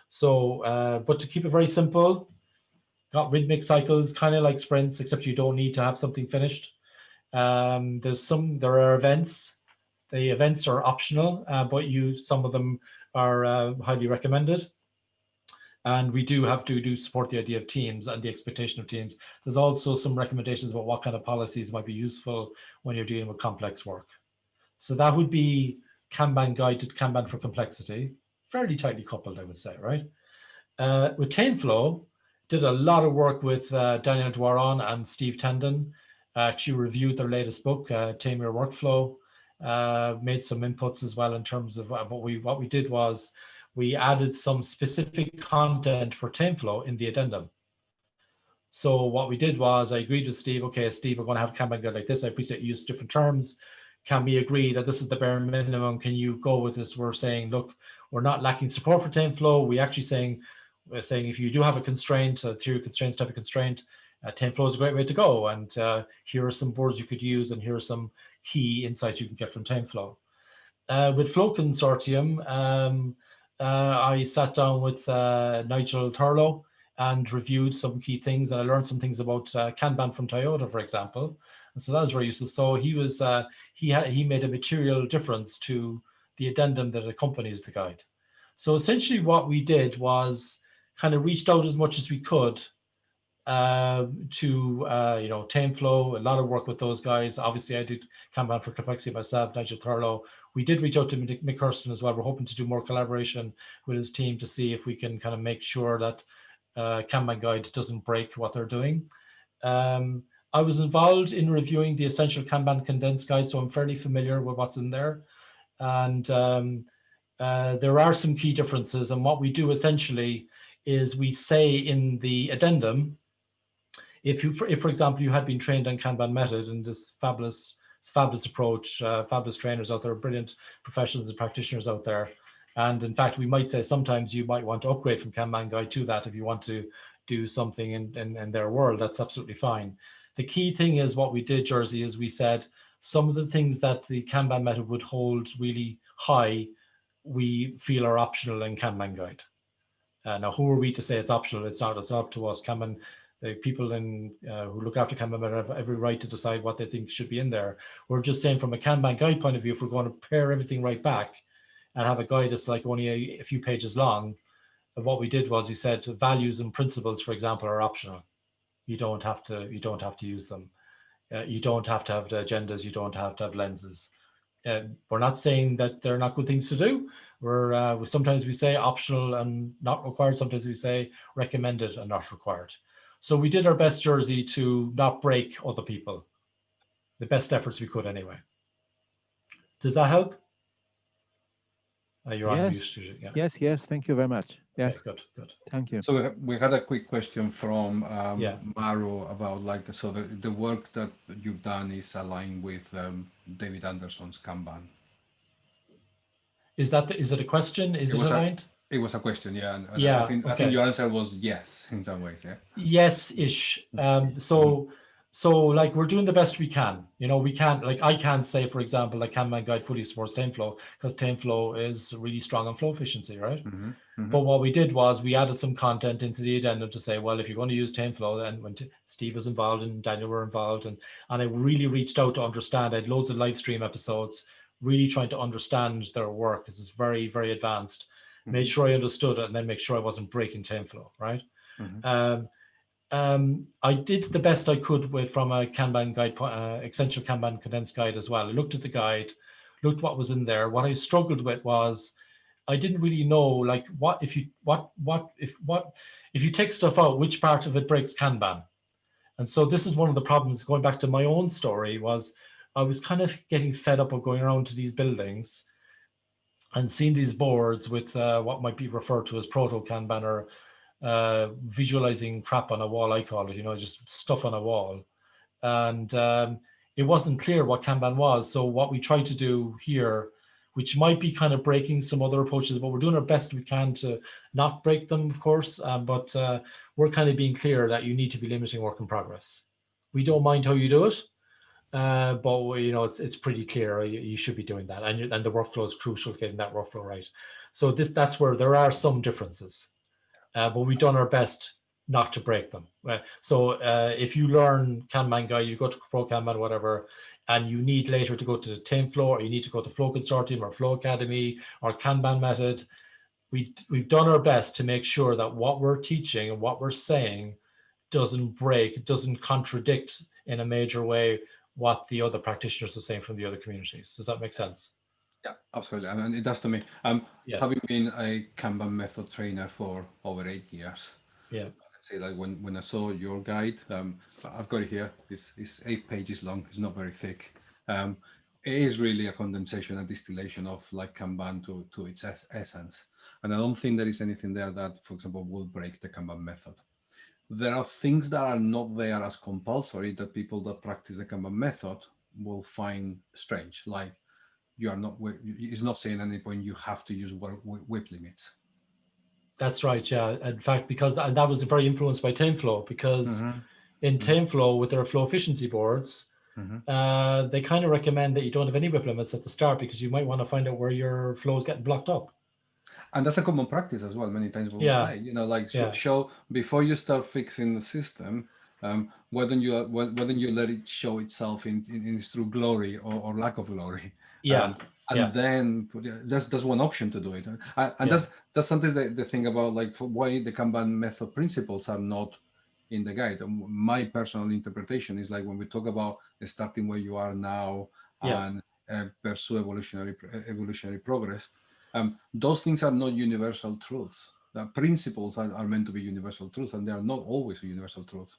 So, uh, but to keep it very simple, got rhythmic cycles, kind of like sprints, except you don't need to have something finished. Um, there's some, there are events. The events are optional, uh, but you, some of them are uh, highly recommended. And we do have to do support the idea of teams and the expectation of teams. There's also some recommendations about what kind of policies might be useful when you're dealing with complex work. So that would be Kanban guided Kanban for complexity, fairly tightly coupled, I would say, right? Uh, with TameFlow, did a lot of work with uh, Daniel Doiron and Steve Tendon. Uh, actually reviewed their latest book, uh, Tame Your Workflow. Uh, made some inputs as well in terms of what we what we did was we added some specific content for TameFlow in the addendum. So what we did was I agreed with Steve, okay, Steve, we're going to have guide like this. I appreciate you use different terms. Can we agree that this is the bare minimum? Can you go with this? We're saying, look, we're not lacking support for TameFlow. We actually saying, we're saying if you do have a constraint, a theory constraints type of constraint, uh, TameFlow is a great way to go. And uh, here are some boards you could use, and here are some key insights you can get from TameFlow. Uh, with Flow Consortium, um, uh, I sat down with uh, Nigel Thurlow and reviewed some key things and I learned some things about uh, Kanban from Toyota, for example. And so that was very useful. So he was he had he made a material difference to the addendum that accompanies the guide. So essentially what we did was kind of reached out as much as we could uh, to, uh, you know, TameFlow, a lot of work with those guys. Obviously, I did Kanban for Complexity myself, Nigel Thurlow. We did reach out to Mick Hurston as well. We're hoping to do more collaboration with his team to see if we can kind of make sure that uh, Kanban Guide doesn't break what they're doing. Um, I was involved in reviewing the Essential Kanban Condensed Guide, so I'm fairly familiar with what's in there. And um, uh, there are some key differences. And what we do essentially is we say in the addendum, if you, if for example, you had been trained on Kanban method and this fabulous, fabulous approach, uh, fabulous trainers out there, brilliant professionals and practitioners out there. And in fact, we might say sometimes you might want to upgrade from Kanban guide to that if you want to do something in, in, in their world, that's absolutely fine. The key thing is what we did, Jerzy, is we said some of the things that the Kanban method would hold really high, we feel are optional in Kanban guide. Uh, now, who are we to say it's optional? It's not. It's up to us. Kanban, the people in uh, who look after Kanban have every right to decide what they think should be in there. We're just saying from a Kanban guide point of view, if we're going to pare everything right back and have a guide that's like only a, a few pages long, what we did was we said values and principles, for example, are optional. You don't have to. You don't have to use them. Uh, you don't have to have the agendas. You don't have to have lenses. Uh, we're not saying that they're not good things to do. We're uh, sometimes we say optional and not required. Sometimes we say recommended and not required. So we did our best, Jerzy, to not break other people. The best efforts we could, anyway. Does that help? Uh, you're yes. on Yeah. Yes, yes. Thank you very much. Yes. Okay, good, good. Thank you. So we had a quick question from um, yeah. Maru about like, so the, the work that you've done is aligned with um, David Anderson's Kanban. Is that the, is it a question? Is it, it? A, it was a question, yeah. And, and yeah. I think, okay. I think your answer was yes in some ways, yeah. Yes-ish. Um, so so like we're doing the best we can. You know, we can't like I can't say, for example, like Kanban guide fully supports TameFlow because TameFlow is really strong on flow efficiency, right? Mm -hmm, mm -hmm. But what we did was we added some content into the addendum to say, well, if you're going to use TameFlow, then when Steve was involved and Daniel were involved, and and I really reached out to understand. I had loads of live stream episodes really trying to understand their work because it's very, very advanced. Mm -hmm. Made sure I understood it and then make sure I wasn't breaking TameFlow, right? Mm -hmm. um, um, I did the best I could with from a Kanban guide, uh, essential Kanban condensed guide as well. I looked at the guide, looked what was in there. What I struggled with was I didn't really know like what if you what what if what if you take stuff out, which part of it breaks Kanban? And so this is one of the problems going back to my own story was I was kind of getting fed up of going around to these buildings and seeing these boards with uh, what might be referred to as proto Kanban or uh, visualizing crap on a wall, I call it, you know, just stuff on a wall. And um, it wasn't clear what Kanban was. So what we tried to do here, which might be kind of breaking some other approaches, but we're doing our best we can to not break them, of course, um, but uh, we're kind of being clear that you need to be limiting work in progress. We don't mind how you do it, uh, but you know it's it's pretty clear you, you should be doing that, and and the workflow is crucial getting that workflow right. So this that's where there are some differences, uh, but we've done our best not to break them. So uh, if you learn Kanban guide, you go to Pro Kanban, whatever, and you need later to go to TameFlow, or you need to go to Flow Consortium or Flow Academy or Kanban method, we we've done our best to make sure that what we're teaching and what we're saying doesn't break, doesn't contradict in a major way what the other practitioners are saying from the other communities. Does that make sense? Yeah, absolutely. I mean, it does to me. Um, yeah. Having been a Kanban method trainer for over eight years, yeah, I'd say like when when I saw your guide, um, I've got it here. It's, it's eight pages long. It's not very thick. Um, it is really a condensation, a distillation of like Kanban to to its es essence. And I don't think there is anything there that, for example, will break the Kanban method there are things that are not there as compulsory that people that practice the Kanban method will find strange. Like you are not, it's not saying at any point you have to use WIP limits. That's right. Yeah. In fact, because that, that was very influenced by TameFlow because mm -hmm. in mm-hmm. TameFlow with their flow efficiency boards, mm -hmm. uh, they kind of recommend that you don't have any WIP limits at the start because you might want to find out where your flow is getting blocked up and that's a common practice as well. Many times we yeah. say, you know, like yeah. show before you start fixing the system, um, whether you whether you let it show itself in, in, in its true glory or, or, lack of glory. Yeah. Um, and yeah. then that's that's one option to do it. and yeah. that's that's something that the thing about like why the Kanban method principles are not in the guide. My personal interpretation is like when we talk about starting where you are now yeah. and uh, pursue evolutionary evolutionary progress um, those things are not universal truths. The principles are, are, meant to be universal truths, and they are not always a universal truth.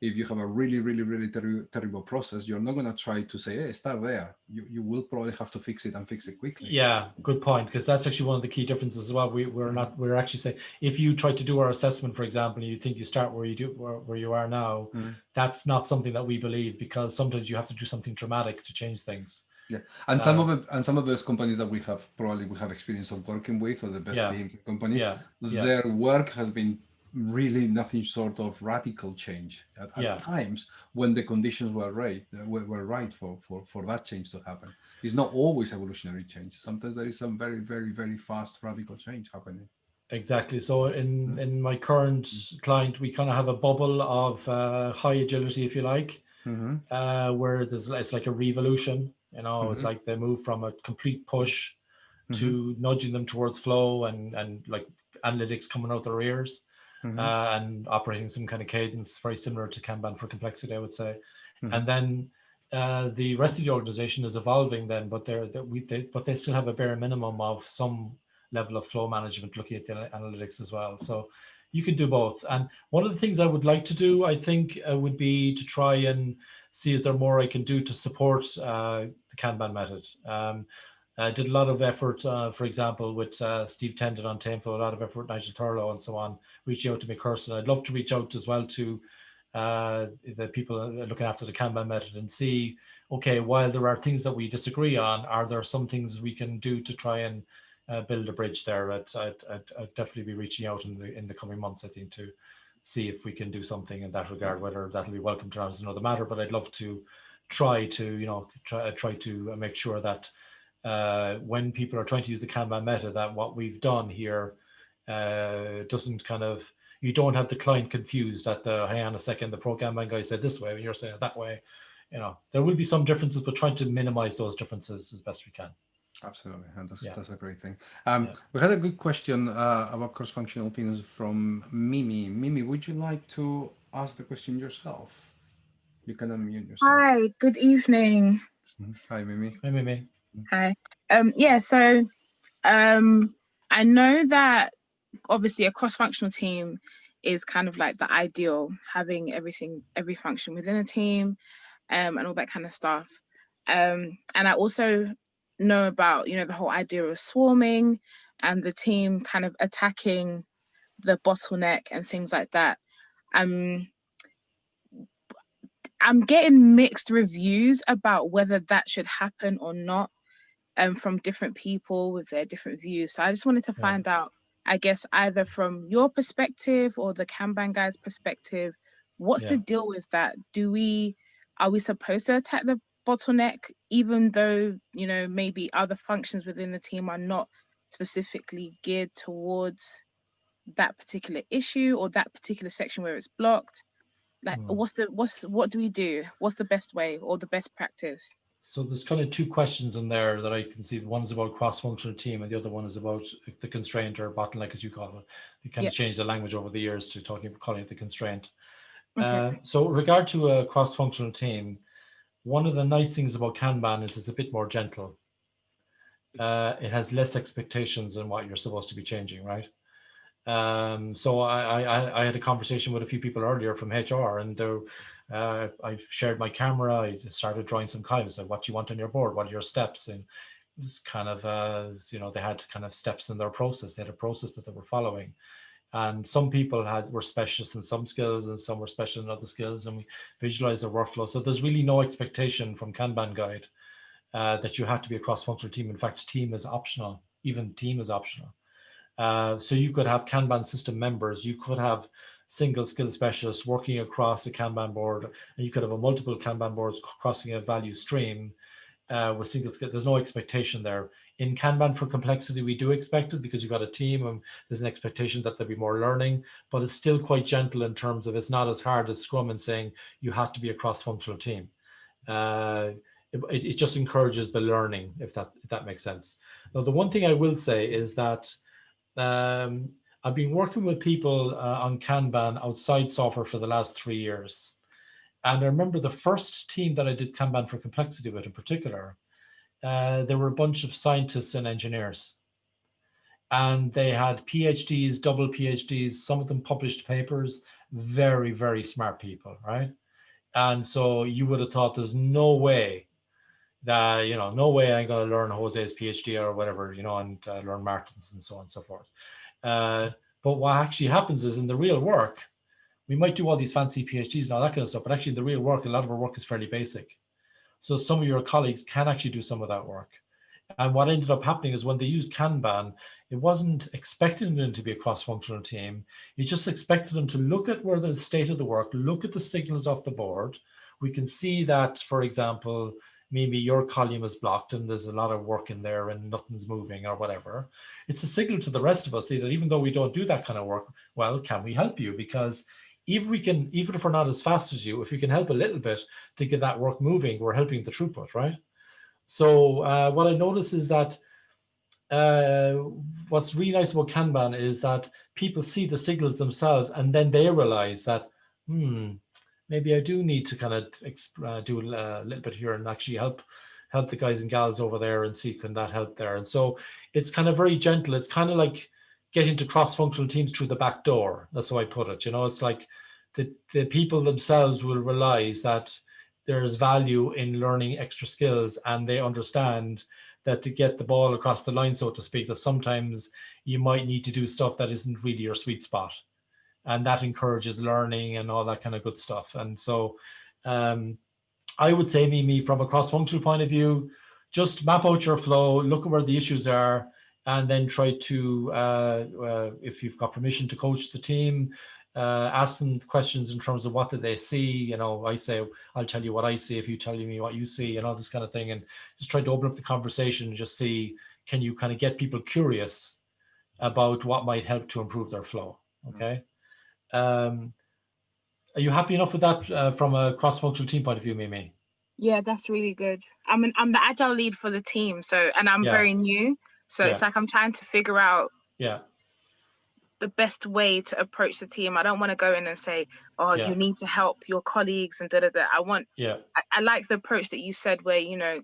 If you have a really, really, really ter terrible process, you're not going to try to say, hey, start there. You, you will probably have to fix it and fix it quickly. Yeah, good point, because that's actually one of the key differences as well. We, we're not, we're actually saying, if you try to do our assessment, for example, and you think you start where you do, where, where you are now, mm. that's not something that we believe, because sometimes you have to do something dramatic to change things. Yeah, and some of the, and some of those companies that we have probably we have experience of working with, or the best yeah. teams companies, yeah. yeah. their work has been really nothing short of radical change at, at times when the conditions were right were, were right for, for for that change to happen. It's not always evolutionary change. Sometimes there is some very very very fast radical change happening. Exactly. So in mm. in my current mm. client, we kind of have a bubble of uh, high agility, if you like, mm -hmm. uh, where there's it's like a revolution you know, mm -hmm. it's mm-hmm. like they move from a complete push mm -hmm. to nudging them towards flow and and like analytics coming out their ears mm -hmm. uh, and operating some kind of cadence very similar to Kanban for complexity, I would say. Mm-hmm. And then uh, the rest of the organization is evolving then, but they're that we they, but they still have a bare minimum of some level of flow management looking at the analytics as well. So you can do both. And one of the things I would like to do, I think, uh, would be to try and see is there more I can do to support uh, the Kanban method. Um, I did a lot of effort, uh, for example, with uh, Steve Tendon on TameFlow, a lot of effort, Nigel Thurlow and so on, reaching out to personally. I'd love to reach out as well to uh, the people looking after the Kanban method and see, okay, while there are things that we disagree on, are there some things we can do to try and uh, build a bridge there? I'd, I'd, I'd, I'd, definitely be reaching out in the in the coming months, I think, to see if we can do something in that regard, whether that'll be welcome to is another matter, but I'd love to try to, you know, try, try to make sure that uh, when people are trying to use the Kanban meta, that what we've done here uh, doesn't kind of, you don't have the client confused at the, hang on a second, the Pro Kanban guy said this way, and you're saying it that way. You know, there will be some differences, but trying to minimize those differences as best we can. Absolutely, and that's, yeah. that's a great thing. Um, yeah. We had a good question uh, about cross-functional teams from Mimi. Mimi, would you like to ask the question yourself? You can unmute yourself. Hi, good evening. Mm-hmm. Hi, Mimi. Hi, Mimi. Hi. Um, yeah, so um, I know that obviously a cross-functional team is kind of like the ideal, having everything, every function within a team um, and all that kind of stuff. Um, and I also know about, you know, the whole idea of swarming and the team kind of attacking the bottleneck and things like that. Um, I'm getting mixed reviews about whether that should happen or not um, from different people with their different views. So I just wanted to yeah. find out, I guess, either from your perspective or the Kanban guy's perspective, what's yeah. the deal with that? Do we, are we supposed to attack the bottleneck, even though, you know, maybe other functions within the team are not specifically geared towards that particular issue or that particular section where it's blocked? Like, mm. what's the, what's, what do we do? What's the best way or the best practice? So there's kind of two questions in there that I can see. One is about cross-functional team and the other one is about the constraint or bottleneck, as you call it. You kind yep. of changed the language over the years to talking calling it the constraint. Okay. Uh, so regard to a cross-functional team, one of the nice things about Kanban is it's a bit more gentle. Uh, it has less expectations than what you're supposed to be changing, right? Um, so I, I, I had a conversation with a few people earlier from HR and uh, I shared my camera. I started drawing some columns. What do you want on your board? What are your steps? And it was kind of, uh, you know, they had kind of steps in their process. They had a process that they were following. And some people had were specialists in some skills and some were special in other skills. And we visualized their workflow. So there's really no expectation from Kanban Guide uh, that you have to be a cross-functional team. In fact, team is optional. Even team is optional. Uh, so you could have Kanban system members. You could have single skill specialists working across a Kanban board, and you could have a multiple Kanban boards crossing a value stream uh, with single skill. There's no expectation there. In Kanban for complexity, we do expect it because you've got a team and there's an expectation that there'll be more learning, but it's still quite gentle in terms of it's not as hard as Scrum and saying you have to be a cross-functional team. Uh, it, it, just encourages the learning, if that, if that makes sense. Now, the one thing I will say is that um, I've been working with people uh, on Kanban outside software for the last three years. And I remember the first team that I did Kanban for complexity with in particular, uh, there were a bunch of scientists and engineers. And they had PhDs, double PhDs, some of them published papers, very, very smart people, right? And so you would have thought there's no way that, you know, no way I'm going to learn Jose's PhD or whatever, you know, and uh, learn Martin's and so on and so forth. Uh, but what actually happens is in the real work, we might do all these fancy PhDs and all that kind of stuff, but actually in the real work, a lot of our work is fairly basic. So some of your colleagues can actually do some of that work. And what ended up happening is when they used Kanban, it wasn't expecting them to be a cross-functional team. It just expected them to look at where the state of the work, look at the signals off the board. We can see that, for example, maybe your column is blocked and there's a lot of work in there and nothing's moving or whatever. It's a signal to the rest of us that even though we don't do that kind of work, well, can we help you? Because if we can, even if we're not as fast as you, if we can help a little bit to get that work moving, we're helping the throughput, right? So uh, what I notice is that uh, what's really nice about Kanban is that people see the signals themselves and then they realize that, hmm, maybe I do need to kind of uh, do a little bit here and actually help help the guys and gals over there and see can that help there. And so it's kind of very gentle. It's kind of like getting into cross-functional teams through the back door. That's how I put it. You know, it's like the, the people themselves will realize that there's value in learning extra skills and they understand that to get the ball across the line, so to speak, that sometimes you might need to do stuff that isn't really your sweet spot and that encourages learning and all that kind of good stuff. And so um, I would say, Mimi, from a cross-functional point of view, just map out your flow, look at where the issues are, and then try to, uh, uh, if you've got permission to coach the team, uh, ask them questions in terms of what did they see. You know, I say, I'll tell you what I see if you tell me what you see and all this kind of thing. And just try to open up the conversation and just see, can you kind of get people curious about what might help to improve their flow, okay? Um, are you happy enough with that uh, from a cross-functional team point of view, Mimi? Yeah, that's really good. I mean, I'm the agile lead for the team, so and I'm yeah. very new, so yeah. it's like I'm trying to figure out yeah the best way to approach the team. I don't want to go in and say, "Oh, yeah. you need to help your colleagues," and da da da. I want. Yeah. I, I like the approach that you said, where you know,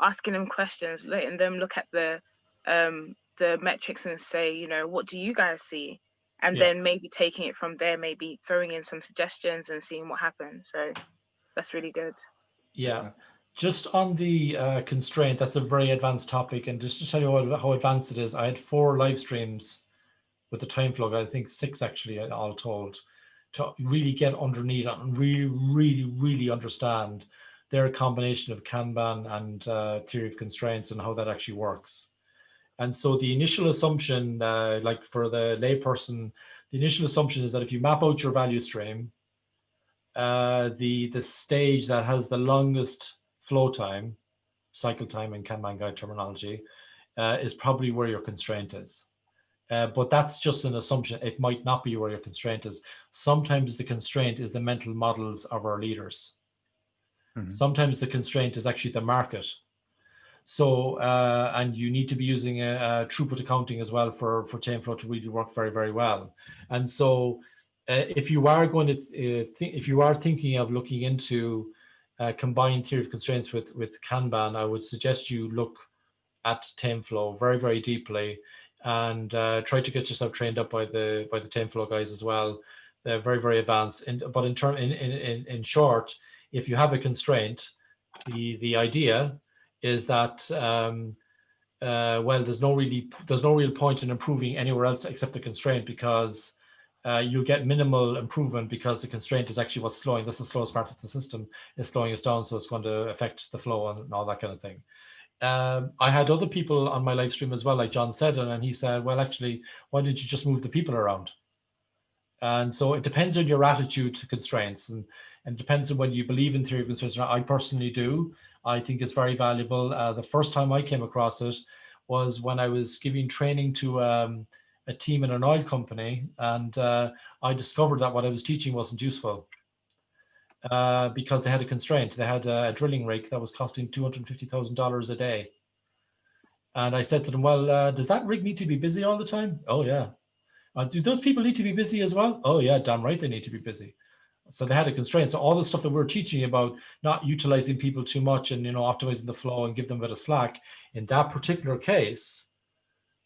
asking them questions, letting them look at the um the metrics and say, you know, what do you guys see? and yeah. then maybe taking it from there, maybe throwing in some suggestions and seeing what happens. So that's really good. Yeah. Just on the uh, constraint, that's a very advanced topic. And just to tell you how, how advanced it is, I had four live streams with the TameFlow, I think six actually, all told, to really get underneath and really, really, really understand their combination of Kanban and uh, theory of constraints and how that actually works. And so the initial assumption, uh, like for the layperson, the initial assumption is that if you map out your value stream, uh, the, the stage that has the longest flow time, cycle time in Kanban guide terminology, uh, is probably where your constraint is. Uh, but that's just an assumption. It might not be where your constraint is. Sometimes the constraint is the mental models of our leaders. Mm -hmm. Sometimes the constraint is actually the market. So, uh, and you need to be using a, a, throughput accounting as well for, for TameFlow to really work very, very well. And so uh, if you are going to, uh, if you are thinking of looking into uh, combined theory of constraints with, with Kanban, I would suggest you look at flow very, very deeply and uh, try to get yourself trained up by the by the flow guys as well. They're very, very advanced. And, but in, term, in, in, in short, if you have a constraint, the, the idea is that um, uh, well, there's no really there's no real point in improving anywhere else except the constraint because uh, you get minimal improvement because the constraint is actually what's slowing. This is the slowest part of the system is slowing us down, so it's going to affect the flow and, all that kind of thing. Um, I had other people on my live stream as well, like John said, and he said, well, actually, why did you just move the people around? And so it depends on your attitude to constraints and, and depends on whether you believe in theory of constraints. I personally do. I think it's very valuable. Uh, the first time I came across it was when I was giving training to um, a team in an oil company and uh, I discovered that what I was teaching wasn't useful uh, because they had a constraint. They had a, drilling rig that was costing $250,000 a day. And I said to them, well, uh, does that rig need to be busy all the time? Oh, yeah. Uh, do those people need to be busy as well? Oh, yeah, damn right they need to be busy. So they had a constraint. So all the stuff that we're teaching about not utilizing people too much and, you know, optimizing the flow and give them a bit of slack, in that particular case,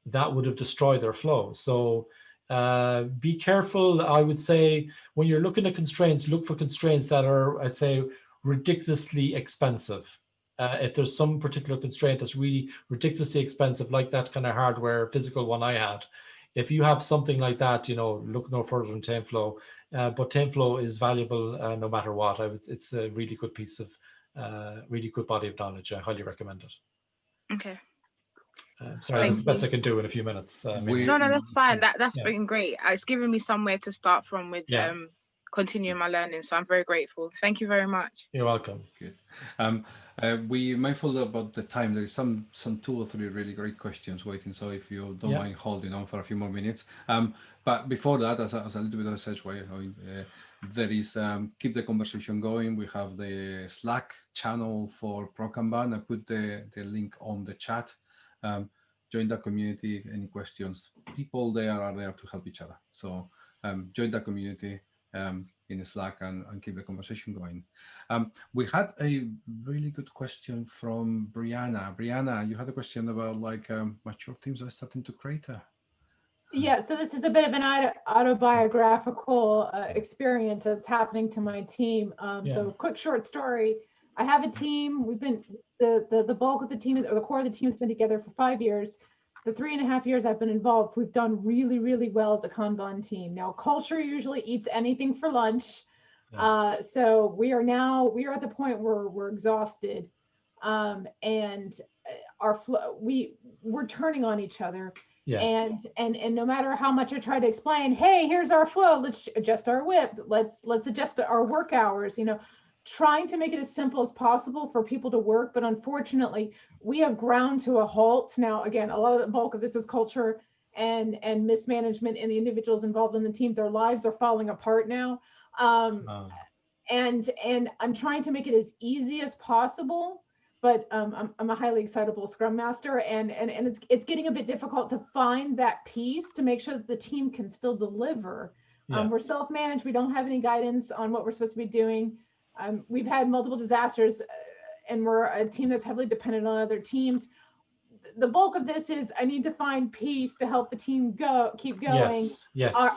that would have destroyed their flow. So uh, be careful, I would say, when you're looking at constraints, look for constraints that are, I'd say, ridiculously expensive. Uh, if there's some particular constraint that's really ridiculously expensive, like that kind of hardware physical one I had, if you have something like that, you know, look no further than TameFlow. Uh, but TameFlow is valuable uh, no matter what. Would, it's a really good piece of, uh, really good body of knowledge. I highly recommend it. Okay. Uh, sorry, that's the best I can do in a few minutes. Uh, no, no, that's fine. That that's yeah. been great. Uh, it's given me somewhere to start from with yeah. um continuing my learning. So I'm very grateful. Thank you very much. You're welcome. Good. Um, uh, we mindful about the time. There is some some two or three really great questions waiting. So if you don't yeah. mind holding on for a few more minutes. Um, but before that, as a, as a little bit of a segue, I mean, uh, there is um, keep the conversation going. We have the Slack channel for ProKanban. I put the the link on the chat um, join the community, any questions, people there are there to help each other. So um, join the community um, in Slack and, and, keep the conversation going. Um, we had a really good question from Brianna. Brianna, you had a question about like um, mature teams are starting to crater. Yeah, so this is a bit of an auto autobiographical uh, experience that's happening to my team. Um, yeah. So quick short story. I have a team. We've been the, the, the bulk of the team or the core of the team has been together for five years. The three and a half years I've been involved, we've done really, really well as a Kanban team. Now, culture usually eats anything for lunch. Yeah. Uh, so we are now, we are at the point where we're exhausted. Um, and uh, our flow, we, we're turning on each other. Yeah. And and and no matter how much I try to explain, hey, here's our flow. Let's adjust our WIP. Let's let's adjust our work hours. You know, trying to make it as simple as possible for people to work. But unfortunately, we have ground to a halt. Now, again, a lot of the bulk of this is culture and, and mismanagement and the individuals involved in the team. Their lives are falling apart now. Um, oh. And, and I'm trying to make it as easy as possible but um, I'm, I'm, a highly excitable scrum master and, and, and it's, it's getting a bit difficult to find that piece to make sure that the team can still deliver. Yeah. Um, we're self-managed. We don't have any guidance on what we're supposed to be doing. Um, we've had multiple disasters uh, and we're a team that's heavily dependent on other teams. The bulk of this is I need to find peace to help the team go, keep going. Yes, yes. Uh,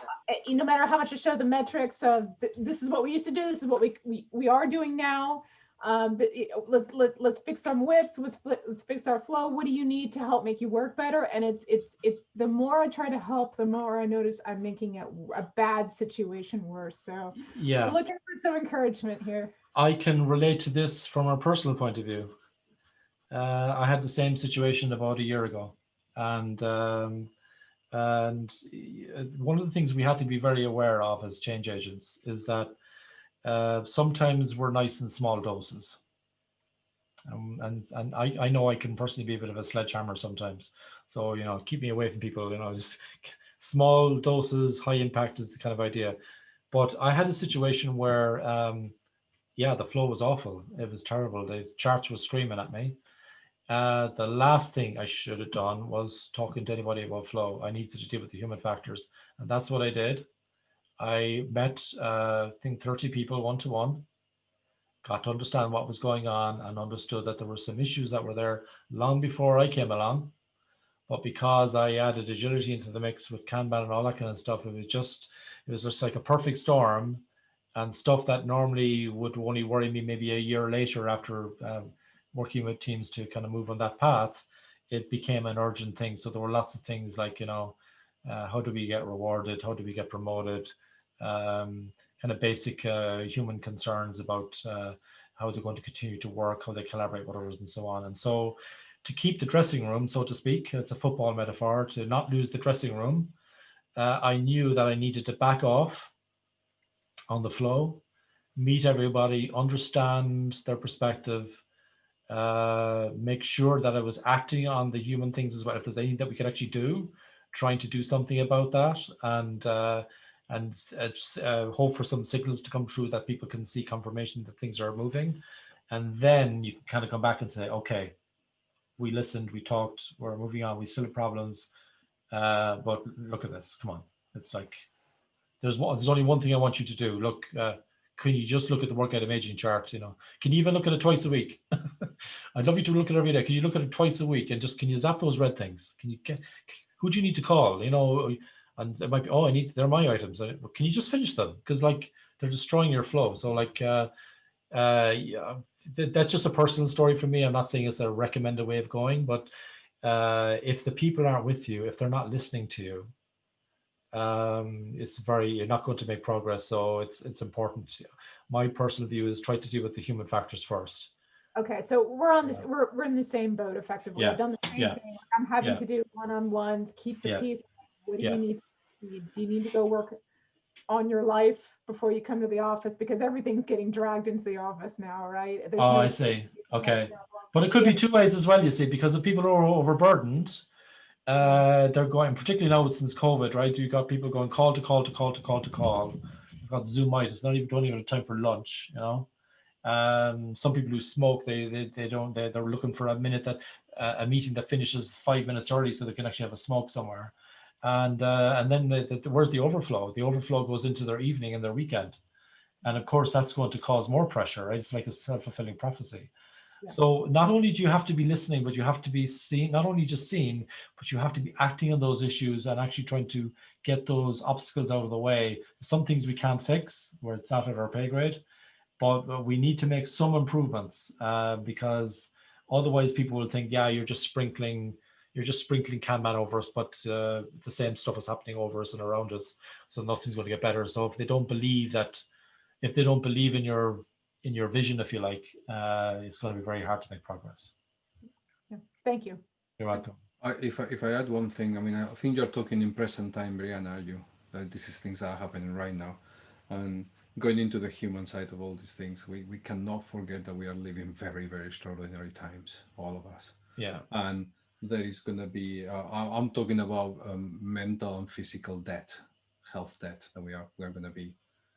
no matter how much I show the metrics of th this is what we used to do, this is what we, we, we are doing now. Um, let's let, let's fix some WIPs let's, let's fix our flow. What do you need to help make you work better? And it's it's it's the more i try to help the more i notice i'm making it a bad situation worse. So yeah. I'm looking for some encouragement here. I can relate to this from a personal point of view. Uh, i had the same situation about a year ago. And um, and uh, one of the things we had to be very aware of as change agents is that uh, sometimes we're nice in small doses. Um, and and I, I know I can personally be a bit of a sledgehammer sometimes. So, you know, keep me away from people, you know, [laughs] just small doses, high impact is the kind of idea. But I had a situation where, um, yeah, the flow was awful. It was terrible. The charts were screaming at me. Uh, the last thing I should have done was talking to anybody about flow. I needed to deal with the human factors. And that's what I did. I met, uh, I think 30 people one-to-one, got to understand what was going on and understood that there were some issues that were there long before I came along. But because I added agility into the mix with Kanban and all that kind of stuff, it was just, it was just like a perfect storm and stuff that normally would only worry me maybe a year later after um, working with teams to kind of move on that path, it became an urgent thing. So there were lots of things like, you know, uh, how do we get rewarded? How do we get promoted? Um, kind of basic uh, human concerns about uh, how they're going to continue to work, how they collaborate with others and so on. And so to keep the dressing room, so to speak, it's a football metaphor, to not lose the dressing room, uh, I knew that I needed to back off on the flow, meet everybody, understand their perspective, uh, make sure that I was acting on the human things as well. If there's anything that we could actually do, trying to do something about that. And uh, and uh, uh, hope for some signals to come through that people can see confirmation that things are moving. And then you can kind of come back and say, okay, we listened, we talked, we're moving on, we still have problems. Uh, but look at this, come on. It's like, there's one, there's only one thing I want you to do. Look, uh, can you just look at the work item aging chart? You know, can you even look at it twice a week? [laughs] I'd love you to look at it every day. Can you look at it twice a week and just, can you zap those red things? Can you get, who do you need to call? You know, and it might be oh i need they're my items. Can you just finish them? Because like they're destroying your flow. So like uh uh yeah that's just a personal story for me. I'm not saying it's a recommended way of going but uh if the people aren't with you if they're not listening to you um it's very you're not going to make progress. So it's it's important my personal view is try to deal with the human factors first. Okay so we're on this yeah. we're, we're in the same boat effectively. Yeah. i've done the same yeah. thing. I'm having to do one-on-ones keep the peace what do you need do you need to go work on your life before you come to the office because everything's getting dragged into the office now, right? There's oh, no I see. Okay. But it could yeah. be two ways as well, you see, because if people are overburdened, uh, they're going, particularly now since COVID, right? You got people going call to call to call to call to call. You've got Zoomitis, not even don't even have time for lunch, you know. Um, some people who smoke, they they, they don't they, they're looking for a minute that uh, a meeting that finishes five minutes early so they can actually have a smoke somewhere and uh, and then the, the, where's the overflow? The overflow goes into their evening and their weekend, and of course that's going to cause more pressure. Right? It's like a self-fulfilling prophecy. Yeah. So not only do you have to be listening, but you have to be seen. Not only just seen, but you have to be acting on those issues and actually trying to get those obstacles out of the way. Some things we can't fix where it's not at our pay grade, but we need to make some improvements uh, because otherwise people will think, yeah, you're just sprinkling you're just sprinkling Kanban over us, but uh, the same stuff is happening over us and around us. So nothing's going to get better. So if they don't believe that, if they don't believe in your in your vision, if you like, uh, it's going to be very hard to make progress. Yeah. Thank you. You're welcome. I, if I, if I add one thing, I mean, I think you're talking in present time, Brianna, are you? That this is things that are happening right now, and going into the human side of all these things, we we cannot forget that we are living very very extraordinary times, all of us. Yeah. And there is going to be uh, i'm talking about um, mental and physical debt health debt that we are we're going to be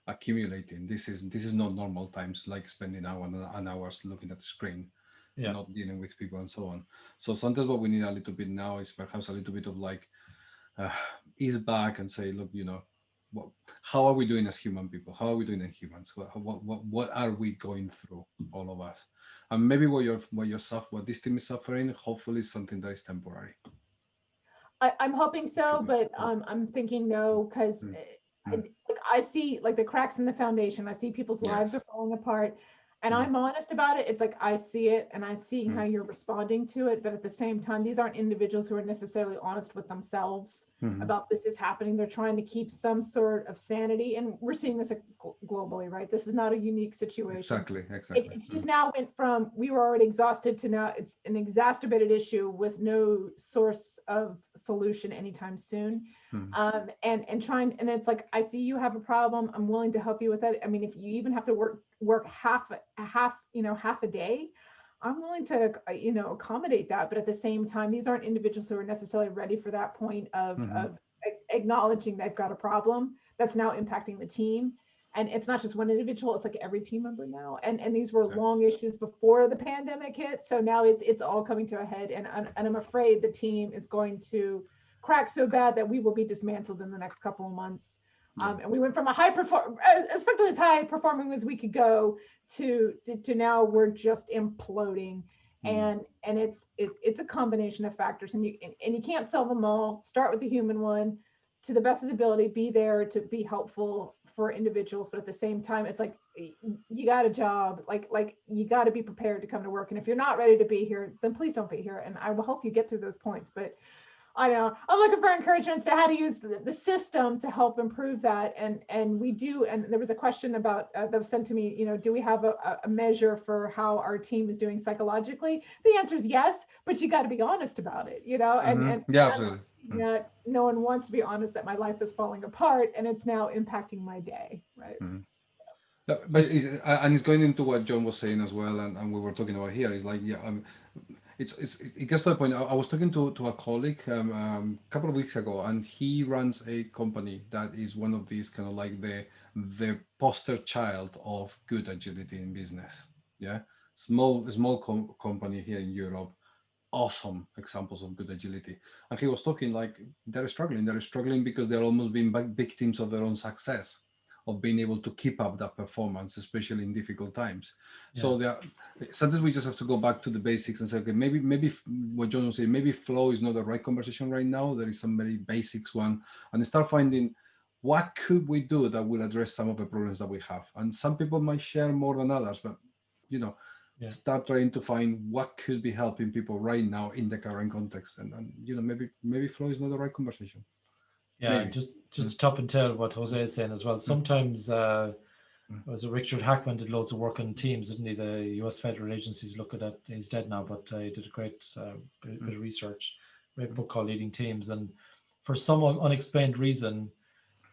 accumulating. This is this is not normal times like spending hours and hours looking at the screen yeah. not dealing with people and so on. So sometimes what we need a little bit now is perhaps a little bit of like uh, ease back and say look you know what, how are we doing as human people? How are we doing as humans? What, what, what are we going through all of us and maybe what you're what you're suffering, what this team is suffering, hopefully something that is temporary. I, am hoping so, but um, I'm thinking no, because mm. I, like I see like the cracks in the foundation. I see people's lives are falling apart, and Mm. I'm honest about it, it's like I see it and I'm seeing Mm. how you're responding to it. But at the same time, these aren't individuals who are necessarily honest with themselves Mhm. about this is happening. They're trying to keep some sort of sanity. And we're seeing this globally, right? This is not a unique situation. Exactly, exactly. it just now went from we were already exhausted to now it's an exacerbated issue with no source of solution anytime soon. Mhm. Um, and and trying and it's like I see you have a problem. I'm willing to help you with it. I mean, if you even have to work work half half you know half a day, I'm willing to uh, you know accommodate that. But at the same time, these aren't individuals who are necessarily ready for that point of Mhm. of a- acknowledging they've got a problem that's now impacting the team and it's not just one individual it's like every team member now and and these were Okay. long issues before the pandemic hit so now it's it's all coming to a head and and, and i'm afraid the team is going to crack so bad that we will be dismantled in the next couple of months um, and we went from a high perform especially as high performing as we could go to to, to now we're just imploding. Mhm. and and it's it's it's a combination of factors and you and, and you can't solve them all. Start with the human one. To the best of the ability be there to be helpful for individuals but at the same time it's like you got a job like like you got to be prepared to come to work. And if you're not ready to be here then please don't be here and i will help you get through those points. But I know I'm looking for encouragement to how to use the, the system to help improve that. And and we do. And there was a question about uh, that was sent to me. You know, do we have a, a- measure for how our team is doing psychologically? The answer is yes, but you got to be honest about it. You know, and Mhm. and yeah, I'm absolutely. Mm. not no one wants to be honest that my life is falling apart and it's now impacting my day. Right. No, but it, and it's going into what John was saying as well, and, and we were talking about here. It's like, yeah, um, it's, it's it gets to a point. I, I was talking to, to a colleague um, um, a couple of weeks ago, and he runs a company that is one of these kind of like the the poster child of good agility in business. Yeah, small small com- company here in Europe, awesome examples of good agility. And he was talking like they're struggling. They're struggling because they're almost being victims of their own success of being able to keep up that performance, especially in difficult times. So there, sometimes we just have to go back to the basics and say, okay, maybe maybe what John was saying, maybe flow is not the right conversation right now. There is some very basics one, and start finding what could we do that will address some of the problems that we have. And some people might share more than others, but you know, Yeah. start trying to find what could be helping people right now in the current context. And, and you know, maybe maybe flow is not the right conversation. Yeah, Maybe. just just to top and tail what Jose is saying as well. Sometimes uh Mm. was Richard Hackman did loads of work on teams, didn't he? The US federal agencies look at that. He's dead now, but uh, he did a great uh, bit, bit of research. A book called Leading Teams, and for some unexplained reason,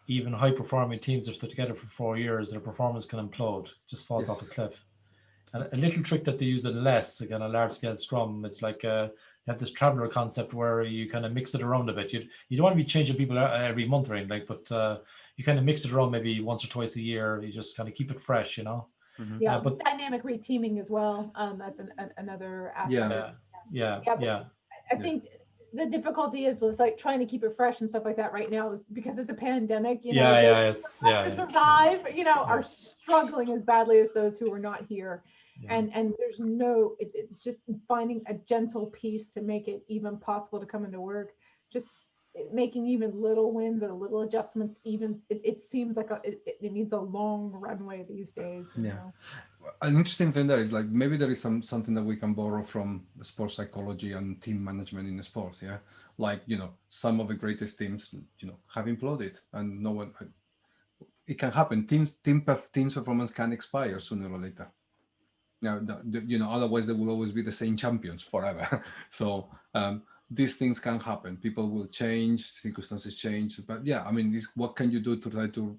even high performing teams, if they're together for four years, their performance can implode, just falls off a cliff. And a little trick that they use in LeSS, again, a large scale scrum, it's like uh, have this traveler concept where you kind of mix it around a bit. You you don't want to be changing people every month or anything, like, but uh, you kind of mix it around maybe once or twice a year. You just kind of keep it fresh, you know. Yeah. Uh, but- dynamic reteaming as well. Um, that's an, an, another aspect. Yeah. Yeah, yeah, Yeah, yeah, I Yeah. think the difficulty is with like trying to keep it fresh and stuff like that right now is because it's a pandemic, you know, yeah, yeah, it's, yeah, to yeah, survive, you know, are struggling as badly as those who are not here. Yeah. And and there's no it, it- just finding a gentle piece to make it even possible to come into work. Just making even little wins or little adjustments even it, it seems like a, it, it needs a long runway these days. You Yeah. know? an interesting thing there is like maybe there is some something that we can borrow from the sports psychology and team management in sports yeah like you know some of the greatest teams you know have imploded and no one it can happen teams team teams performance can expire sooner or later now you know otherwise they will always be the same champions forever [laughs] so um these things can happen people will change circumstances change but yeah i mean this, what can you do to try to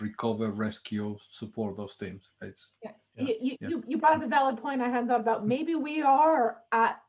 recover rescue support those teams it's Yes. Yeah, You, you, yeah. you, brought up a valid point I hadn't thought about. Maybe we are at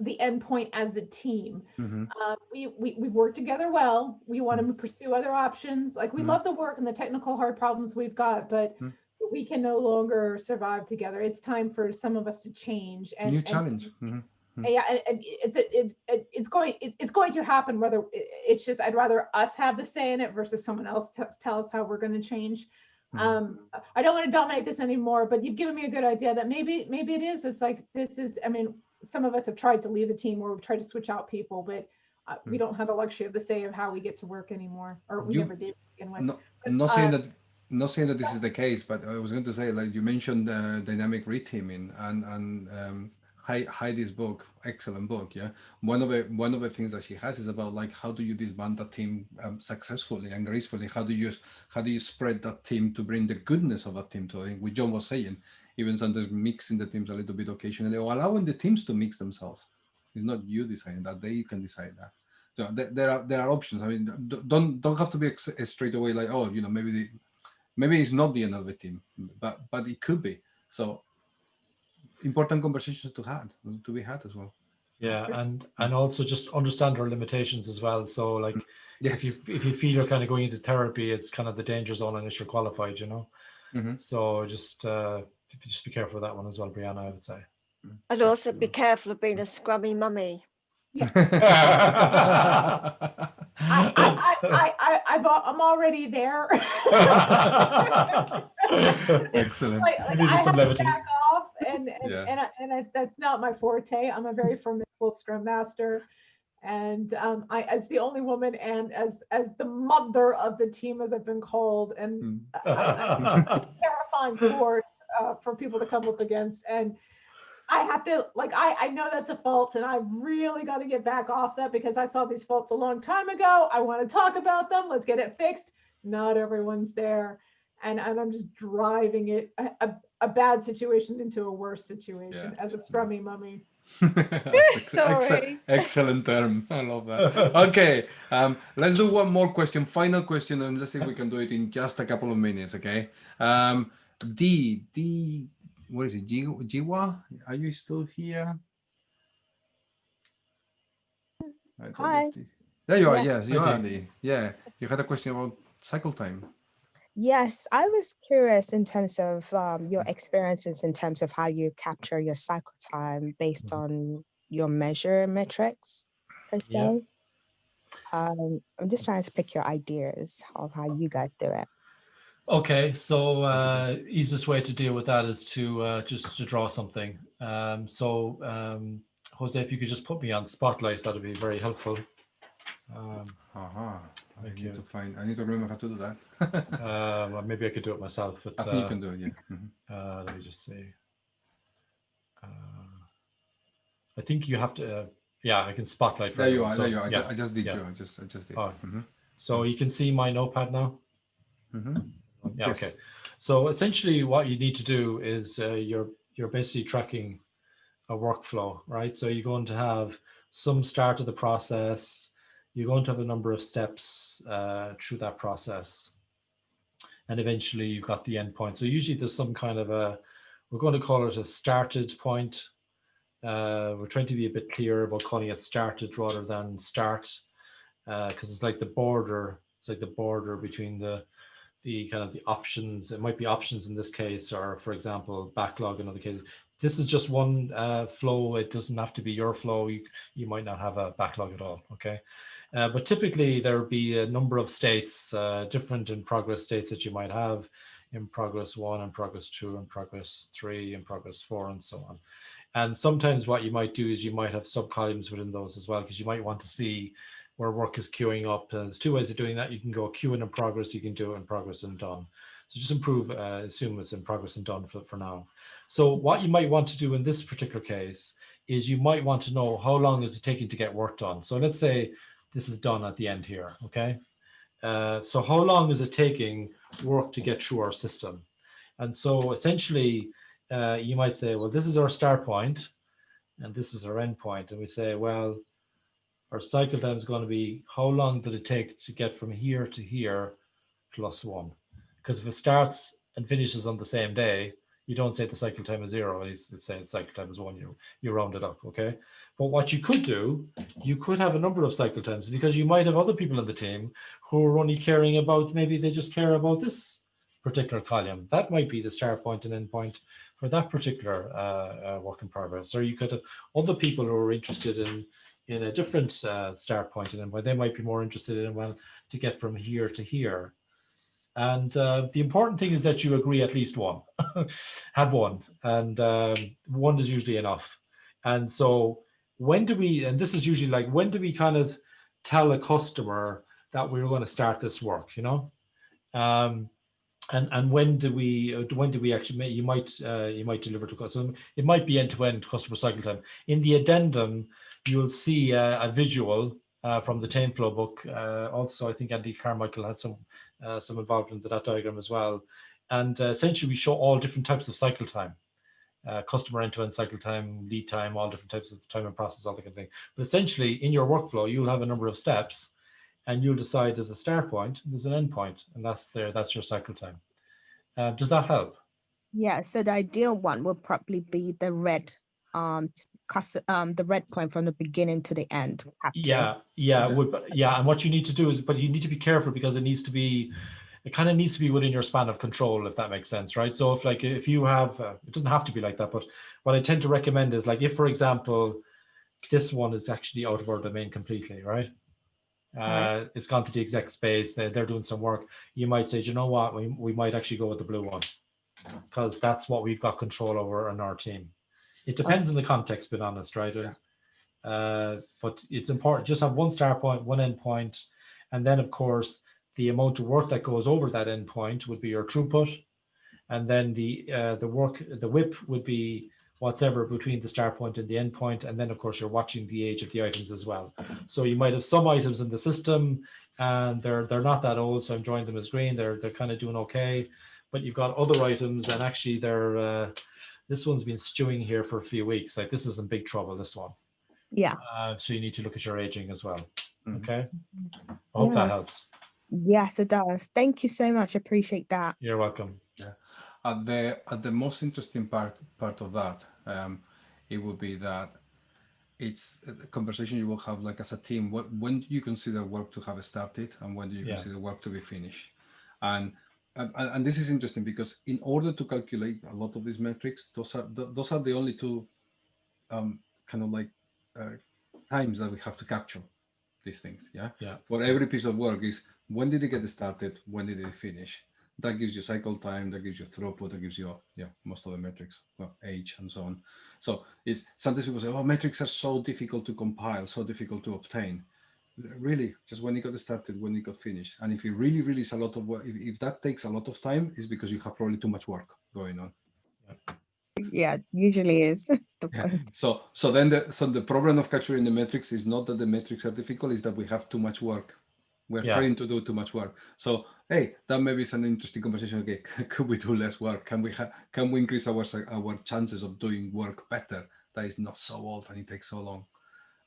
the end point as a team. Mhm. Uh, we, we, we work together well. We want Mm-hmm. to pursue other options. Like we Mhm. love the work and the technical hard problems we've got, but Mhm. We can no longer survive together. It's time for some of us to change. And, new and- challenge Mhm. yeah, and, and it's it's it, it's going it, it's going to happen. Whether it's just I'd rather us have the say in it versus someone else t- tell us how we're going to change. Mhm. Um, I don't want to dominate this anymore, but you've given me a good idea that maybe maybe it is. It's like this is. I mean, some of us have tried to leave the team or we've tried to switch out people, but uh, we Mm. don't have the luxury of the say of how we get to work anymore, or we You- never did begin with. No, I'm not saying uh, that not saying that this is the case, but I was going to say, like you mentioned, uh, dynamic reteaming and and um, Heidi's book, excellent book. Yeah, one of the one of the things that she has is about like how do you disband a team um, successfully and gracefully? How do you how do you spread that team to bring the goodness of a team to? I think what John was saying, even sometimes mixing the teams a little bit occasionally, or allowing the teams to mix themselves. It's not you deciding that; they can decide that. So there, there are there are options. I mean, don't don't have to be straight away like oh you know maybe the maybe it's not the end of the team, but but it could be. So important conversations to had to be had as well. Yeah and and also just understand our limitations as well. So like yes. if you if you feel you're kind of going into therapy it's kind of the danger zone unless you're qualified you know? Mm -hmm. so just uh just be careful of that one as well brianna i would say. I'd also be careful of being a scrummy mummy yeah. [laughs] I, I, I, I, I, I'm already there. [laughs] Excellent. Like, like I have to back off, and and yeah. and, I, and I, that's not my forte. I'm a very formidable scrum master, and um, I, as the only woman, and as as the mother of the team, as I've been called, and hmm. I, terrifying force uh, for people to come up against, and I have to like I I know that's a fault and I really got to get back off that because I saw these faults a long time ago. I want to talk about them. Let's get it fixed. Not everyone's there. And, and I'm just driving it a, a, a bad situation into a worse situation yeah. as a scrummy mummy. [laughs] [laughs] Sorry. excellent term. I love that. Okay, um, let's do one more question, final question, and let's see if we can do it in just a couple of minutes. Okay. Um, D D what is it, Jiwa? Are you still here? Hi. There you are. Yeah. Yes, you okay. are. The, yeah. You had a question about cycle time. Yes, I was curious in terms of um, your experiences in terms of how you capture your cycle time based mm -hmm. on your measure metrics per se. Yeah. Um, I'm just trying to pick your ideas of how you guys do it. Okay, so uh, easiest way to deal with that is to uh, just to draw something. Um, so um, Jose, if you could just put me on spotlight, that'd be very helpful. Um, uh -huh. I need you. to find. I need to remember how to do that. uh, well, maybe I could do it myself. But I think uh, you can do it. Yeah. Mm -hmm. uh, let me just see. Uh, I think you have to. Uh, yeah, I can spotlight. There you are. So, there you are. Yeah. I just did. Yeah. I just. I just did. Oh. Mm -hmm. So you can see my notepad now. Mm -hmm. Yeah, yes. okay. So essentially what you need to do is uh, you're, you're basically tracking a workflow, right? So you're going to have some start of the process, you're going to have a number of steps uh, through that process. And eventually you've got the end point. So usually there's some kind of a, we're going to call it a started point. Uh, we're trying to be a bit clearer about calling it started rather than start, because uh, it's like the border, it's like the border between the, the kind of the options, it might be options in this case, or for example, backlog in other cases. This is just one uh, flow. It doesn't have to be your flow. You, you might not have a backlog at all, okay? Uh, but typically there would be a number of states, uh, different in progress states that you might have in progress one, in progress two, in progress three, in progress four, and so on. And sometimes what you might do is you might have sub columns within those as well, because you might want to see where work is queuing up. Uh, there's two ways of doing that. You can go queuing in progress, you can do it in progress and done. So just improve, uh, assume it's in progress and done for, for now. So what you might want to do in this particular case is you might want to know how long is it taking to get work done. So let's say this is done at the end here, okay? Uh, so how long is it taking work to get through our system? And so essentially, uh, you might say, well, this is our start point and this is our end point. And we say, well, our cycle time is going to be how long did it take to get from here to here plus one? Because if it starts and finishes on the same day, you don't say the cycle time is zero, you say the cycle time is one, you, you round it up, okay? But what you could do, you could have a number of cycle times because you might have other people in the team who are only caring about, maybe they just care about this particular column. That might be the start point and end point for that particular uh, uh, work in progress. Or you could have other people who are interested in in a different uh, start point and where they might be more interested in well to get from here to here. And uh, the important thing is that you agree at least one [laughs] have one and um, one is usually enough. And so when do we and this is usually like when do we kind of tell a customer that we're going to start this work you know? Um, and and when do we when do we actually you might uh, you might deliver to customer it might be end-to-end -end customer cycle time. In the addendum you'll see uh, a visual uh, from the TameFlow book uh, also I think Andy Carmichael had some uh, some involvement in that diagram as well and essentially we show all different types of cycle time customer end-to-end -end cycle time lead time all different types of time and process all that kind of thing but essentially in your workflow you'll have a number of steps and you'll decide there's a start point, there's an end point, and that's there, that's your cycle time. Uh, does that help? Yeah, so the ideal one would probably be the red um um the red point from the beginning to the end. Yeah yeah would yeah and what you need to do is but you need to be careful because it needs to be it kind of needs to be within your span of control if that makes sense right? So if like if you have uh, it doesn't have to be like that but what i tend to recommend is like if for example this one is actually out of our domain completely right? Uh, it's gone to the exec space, they're, they're doing some work, you might say, you know what, we, we might actually go with the blue one. Because that's what we've got control over in our team. It depends on the context, being honest, right? Uh, but it's important, just have one start point, one end point, and then of course, the amount of work that goes over that end point would be your throughput. And then the uh, the work, the WIP would be whatever between the start point and the end point. And then of course you're watching the age of the items as well. So you might have some items in the system and they're they're not that old. So I'm drawing them as green. They're they're kind of doing okay. But you've got other items and actually they're uh, this one's been stewing here for a few weeks. Like this is in big trouble, this one. Yeah. Uh, so you need to look at your aging as well. Mm-hmm. Okay. I hope yeah. that helps. Yes, it does. Thank you so much. Appreciate that. You're welcome Yeah. at the at the most interesting part part of that um, it would be that it's a conversation you will have like as a team what when do you consider work to have started and when do you yeah. consider work to be finished and, and and this is interesting because in order to calculate a lot of these metrics those are those are the only two um, kind of like uh, times that we have to capture these things yeah yeah for every piece of work is when did it get started when did it finish that gives you cycle time, that gives you throughput, that gives you yeah most of the metrics, well, age and so on. So it's sometimes people say, oh, metrics are so difficult to compile, so difficult to obtain. Really, just when it got started, when it got finished, and if it really, really is a lot of work, if, if that takes a lot of time, it's because you have probably too much work going on. Yeah, usually is. [laughs] yeah. So, so then the so the problem of capturing the metrics is not that the metrics are difficult, is that we have too much work we're yeah. trying to do too much work. So, hey, that maybe is an interesting conversation. Okay, [laughs] could we do less work? Can we can we increase our our chances of doing work better? That is not so old and it takes so long.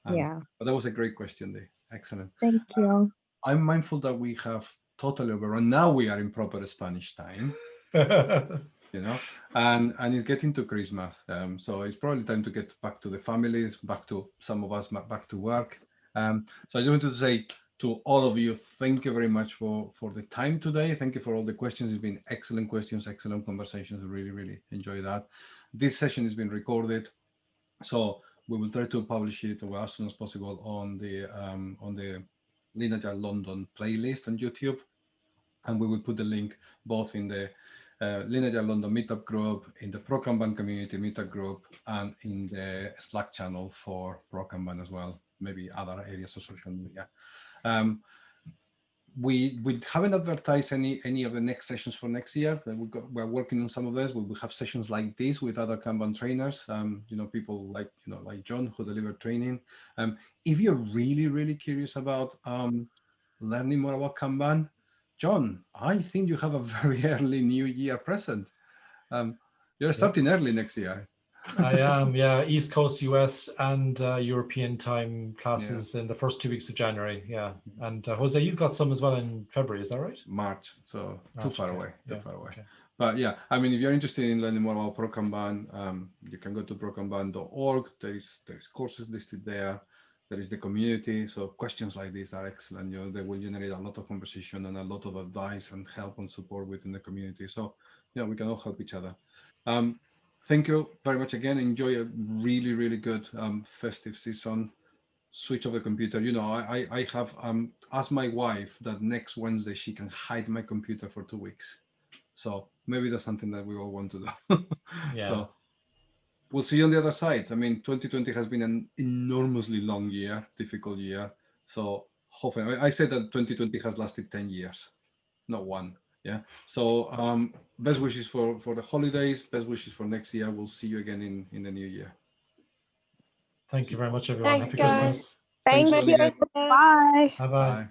Um, yeah. But that was a great question, Dee. Excellent. Thank you. Uh, I'm mindful that we have totally overrun. Now we are in proper Spanish time. [laughs] you know, and and it's getting to Christmas. Um, so it's probably time to get back to the families, back to some of us back to work. Um, so I just wanted to say to all of you. Thank you very much for, for the time today. Thank you for all the questions. It's been excellent questions, excellent conversations. I really, really enjoy that. This session has been recorded. So we will try to publish it as soon as possible on the um, on the Lean Agile London playlist on YouTube. And we will put the link both in the uh, Lean Agile London meetup group, in the Pro Kanban community meetup group, and in the Slack channel for Pro Kanban as well, maybe other areas of social media. Um, we we haven't advertised any any of the next sessions for next year. We got, we're working on some of this. We will have sessions like this with other Kanban trainers. Um, you know, people like you know like John who deliver training. Um, if you're really really curious about um, learning more about Kanban, John, I think you have a [laughs] very early New Year present. Um, you're starting yeah. early next year. I am, yeah. East Coast US and uh, European time classes yeah. in the first two weeks of January. Yeah. And uh, Jose, you've got some as well in February, is that right? March. So March, too far okay. away. Too yeah. far away. Okay. But yeah, I mean, if you're interested in learning more about ProKanban, um, you can go to prokanban.org. There is there is courses listed there. There is the community. So questions like these are excellent. You know, they will generate a lot of conversation and a lot of advice and help and support within the community. So yeah, we can all help each other. Um, thank you very much again. Enjoy a really, really good um, festive season. Switch off the computer. You know, I, I have um, asked my wife that next Wednesday she can hide my computer for two weeks. So maybe that's something that we all want to do. [laughs] yeah. So we'll see you on the other side. I mean, 2020 has been an enormously long year, difficult year. So hopefully, I say that 2020 has lasted 10 years, not one. Yeah. So um, best wishes for for the holidays. Best wishes for next year. We'll see you again in in the new year. Thank you very much, everyone. Thanks, Happy guys. Christmas. Thank Thanks, you. Sonia. Bye. Bye bye. Bye.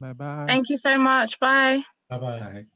Bye bye. Thank you so much. Bye. Bye bye. Bye.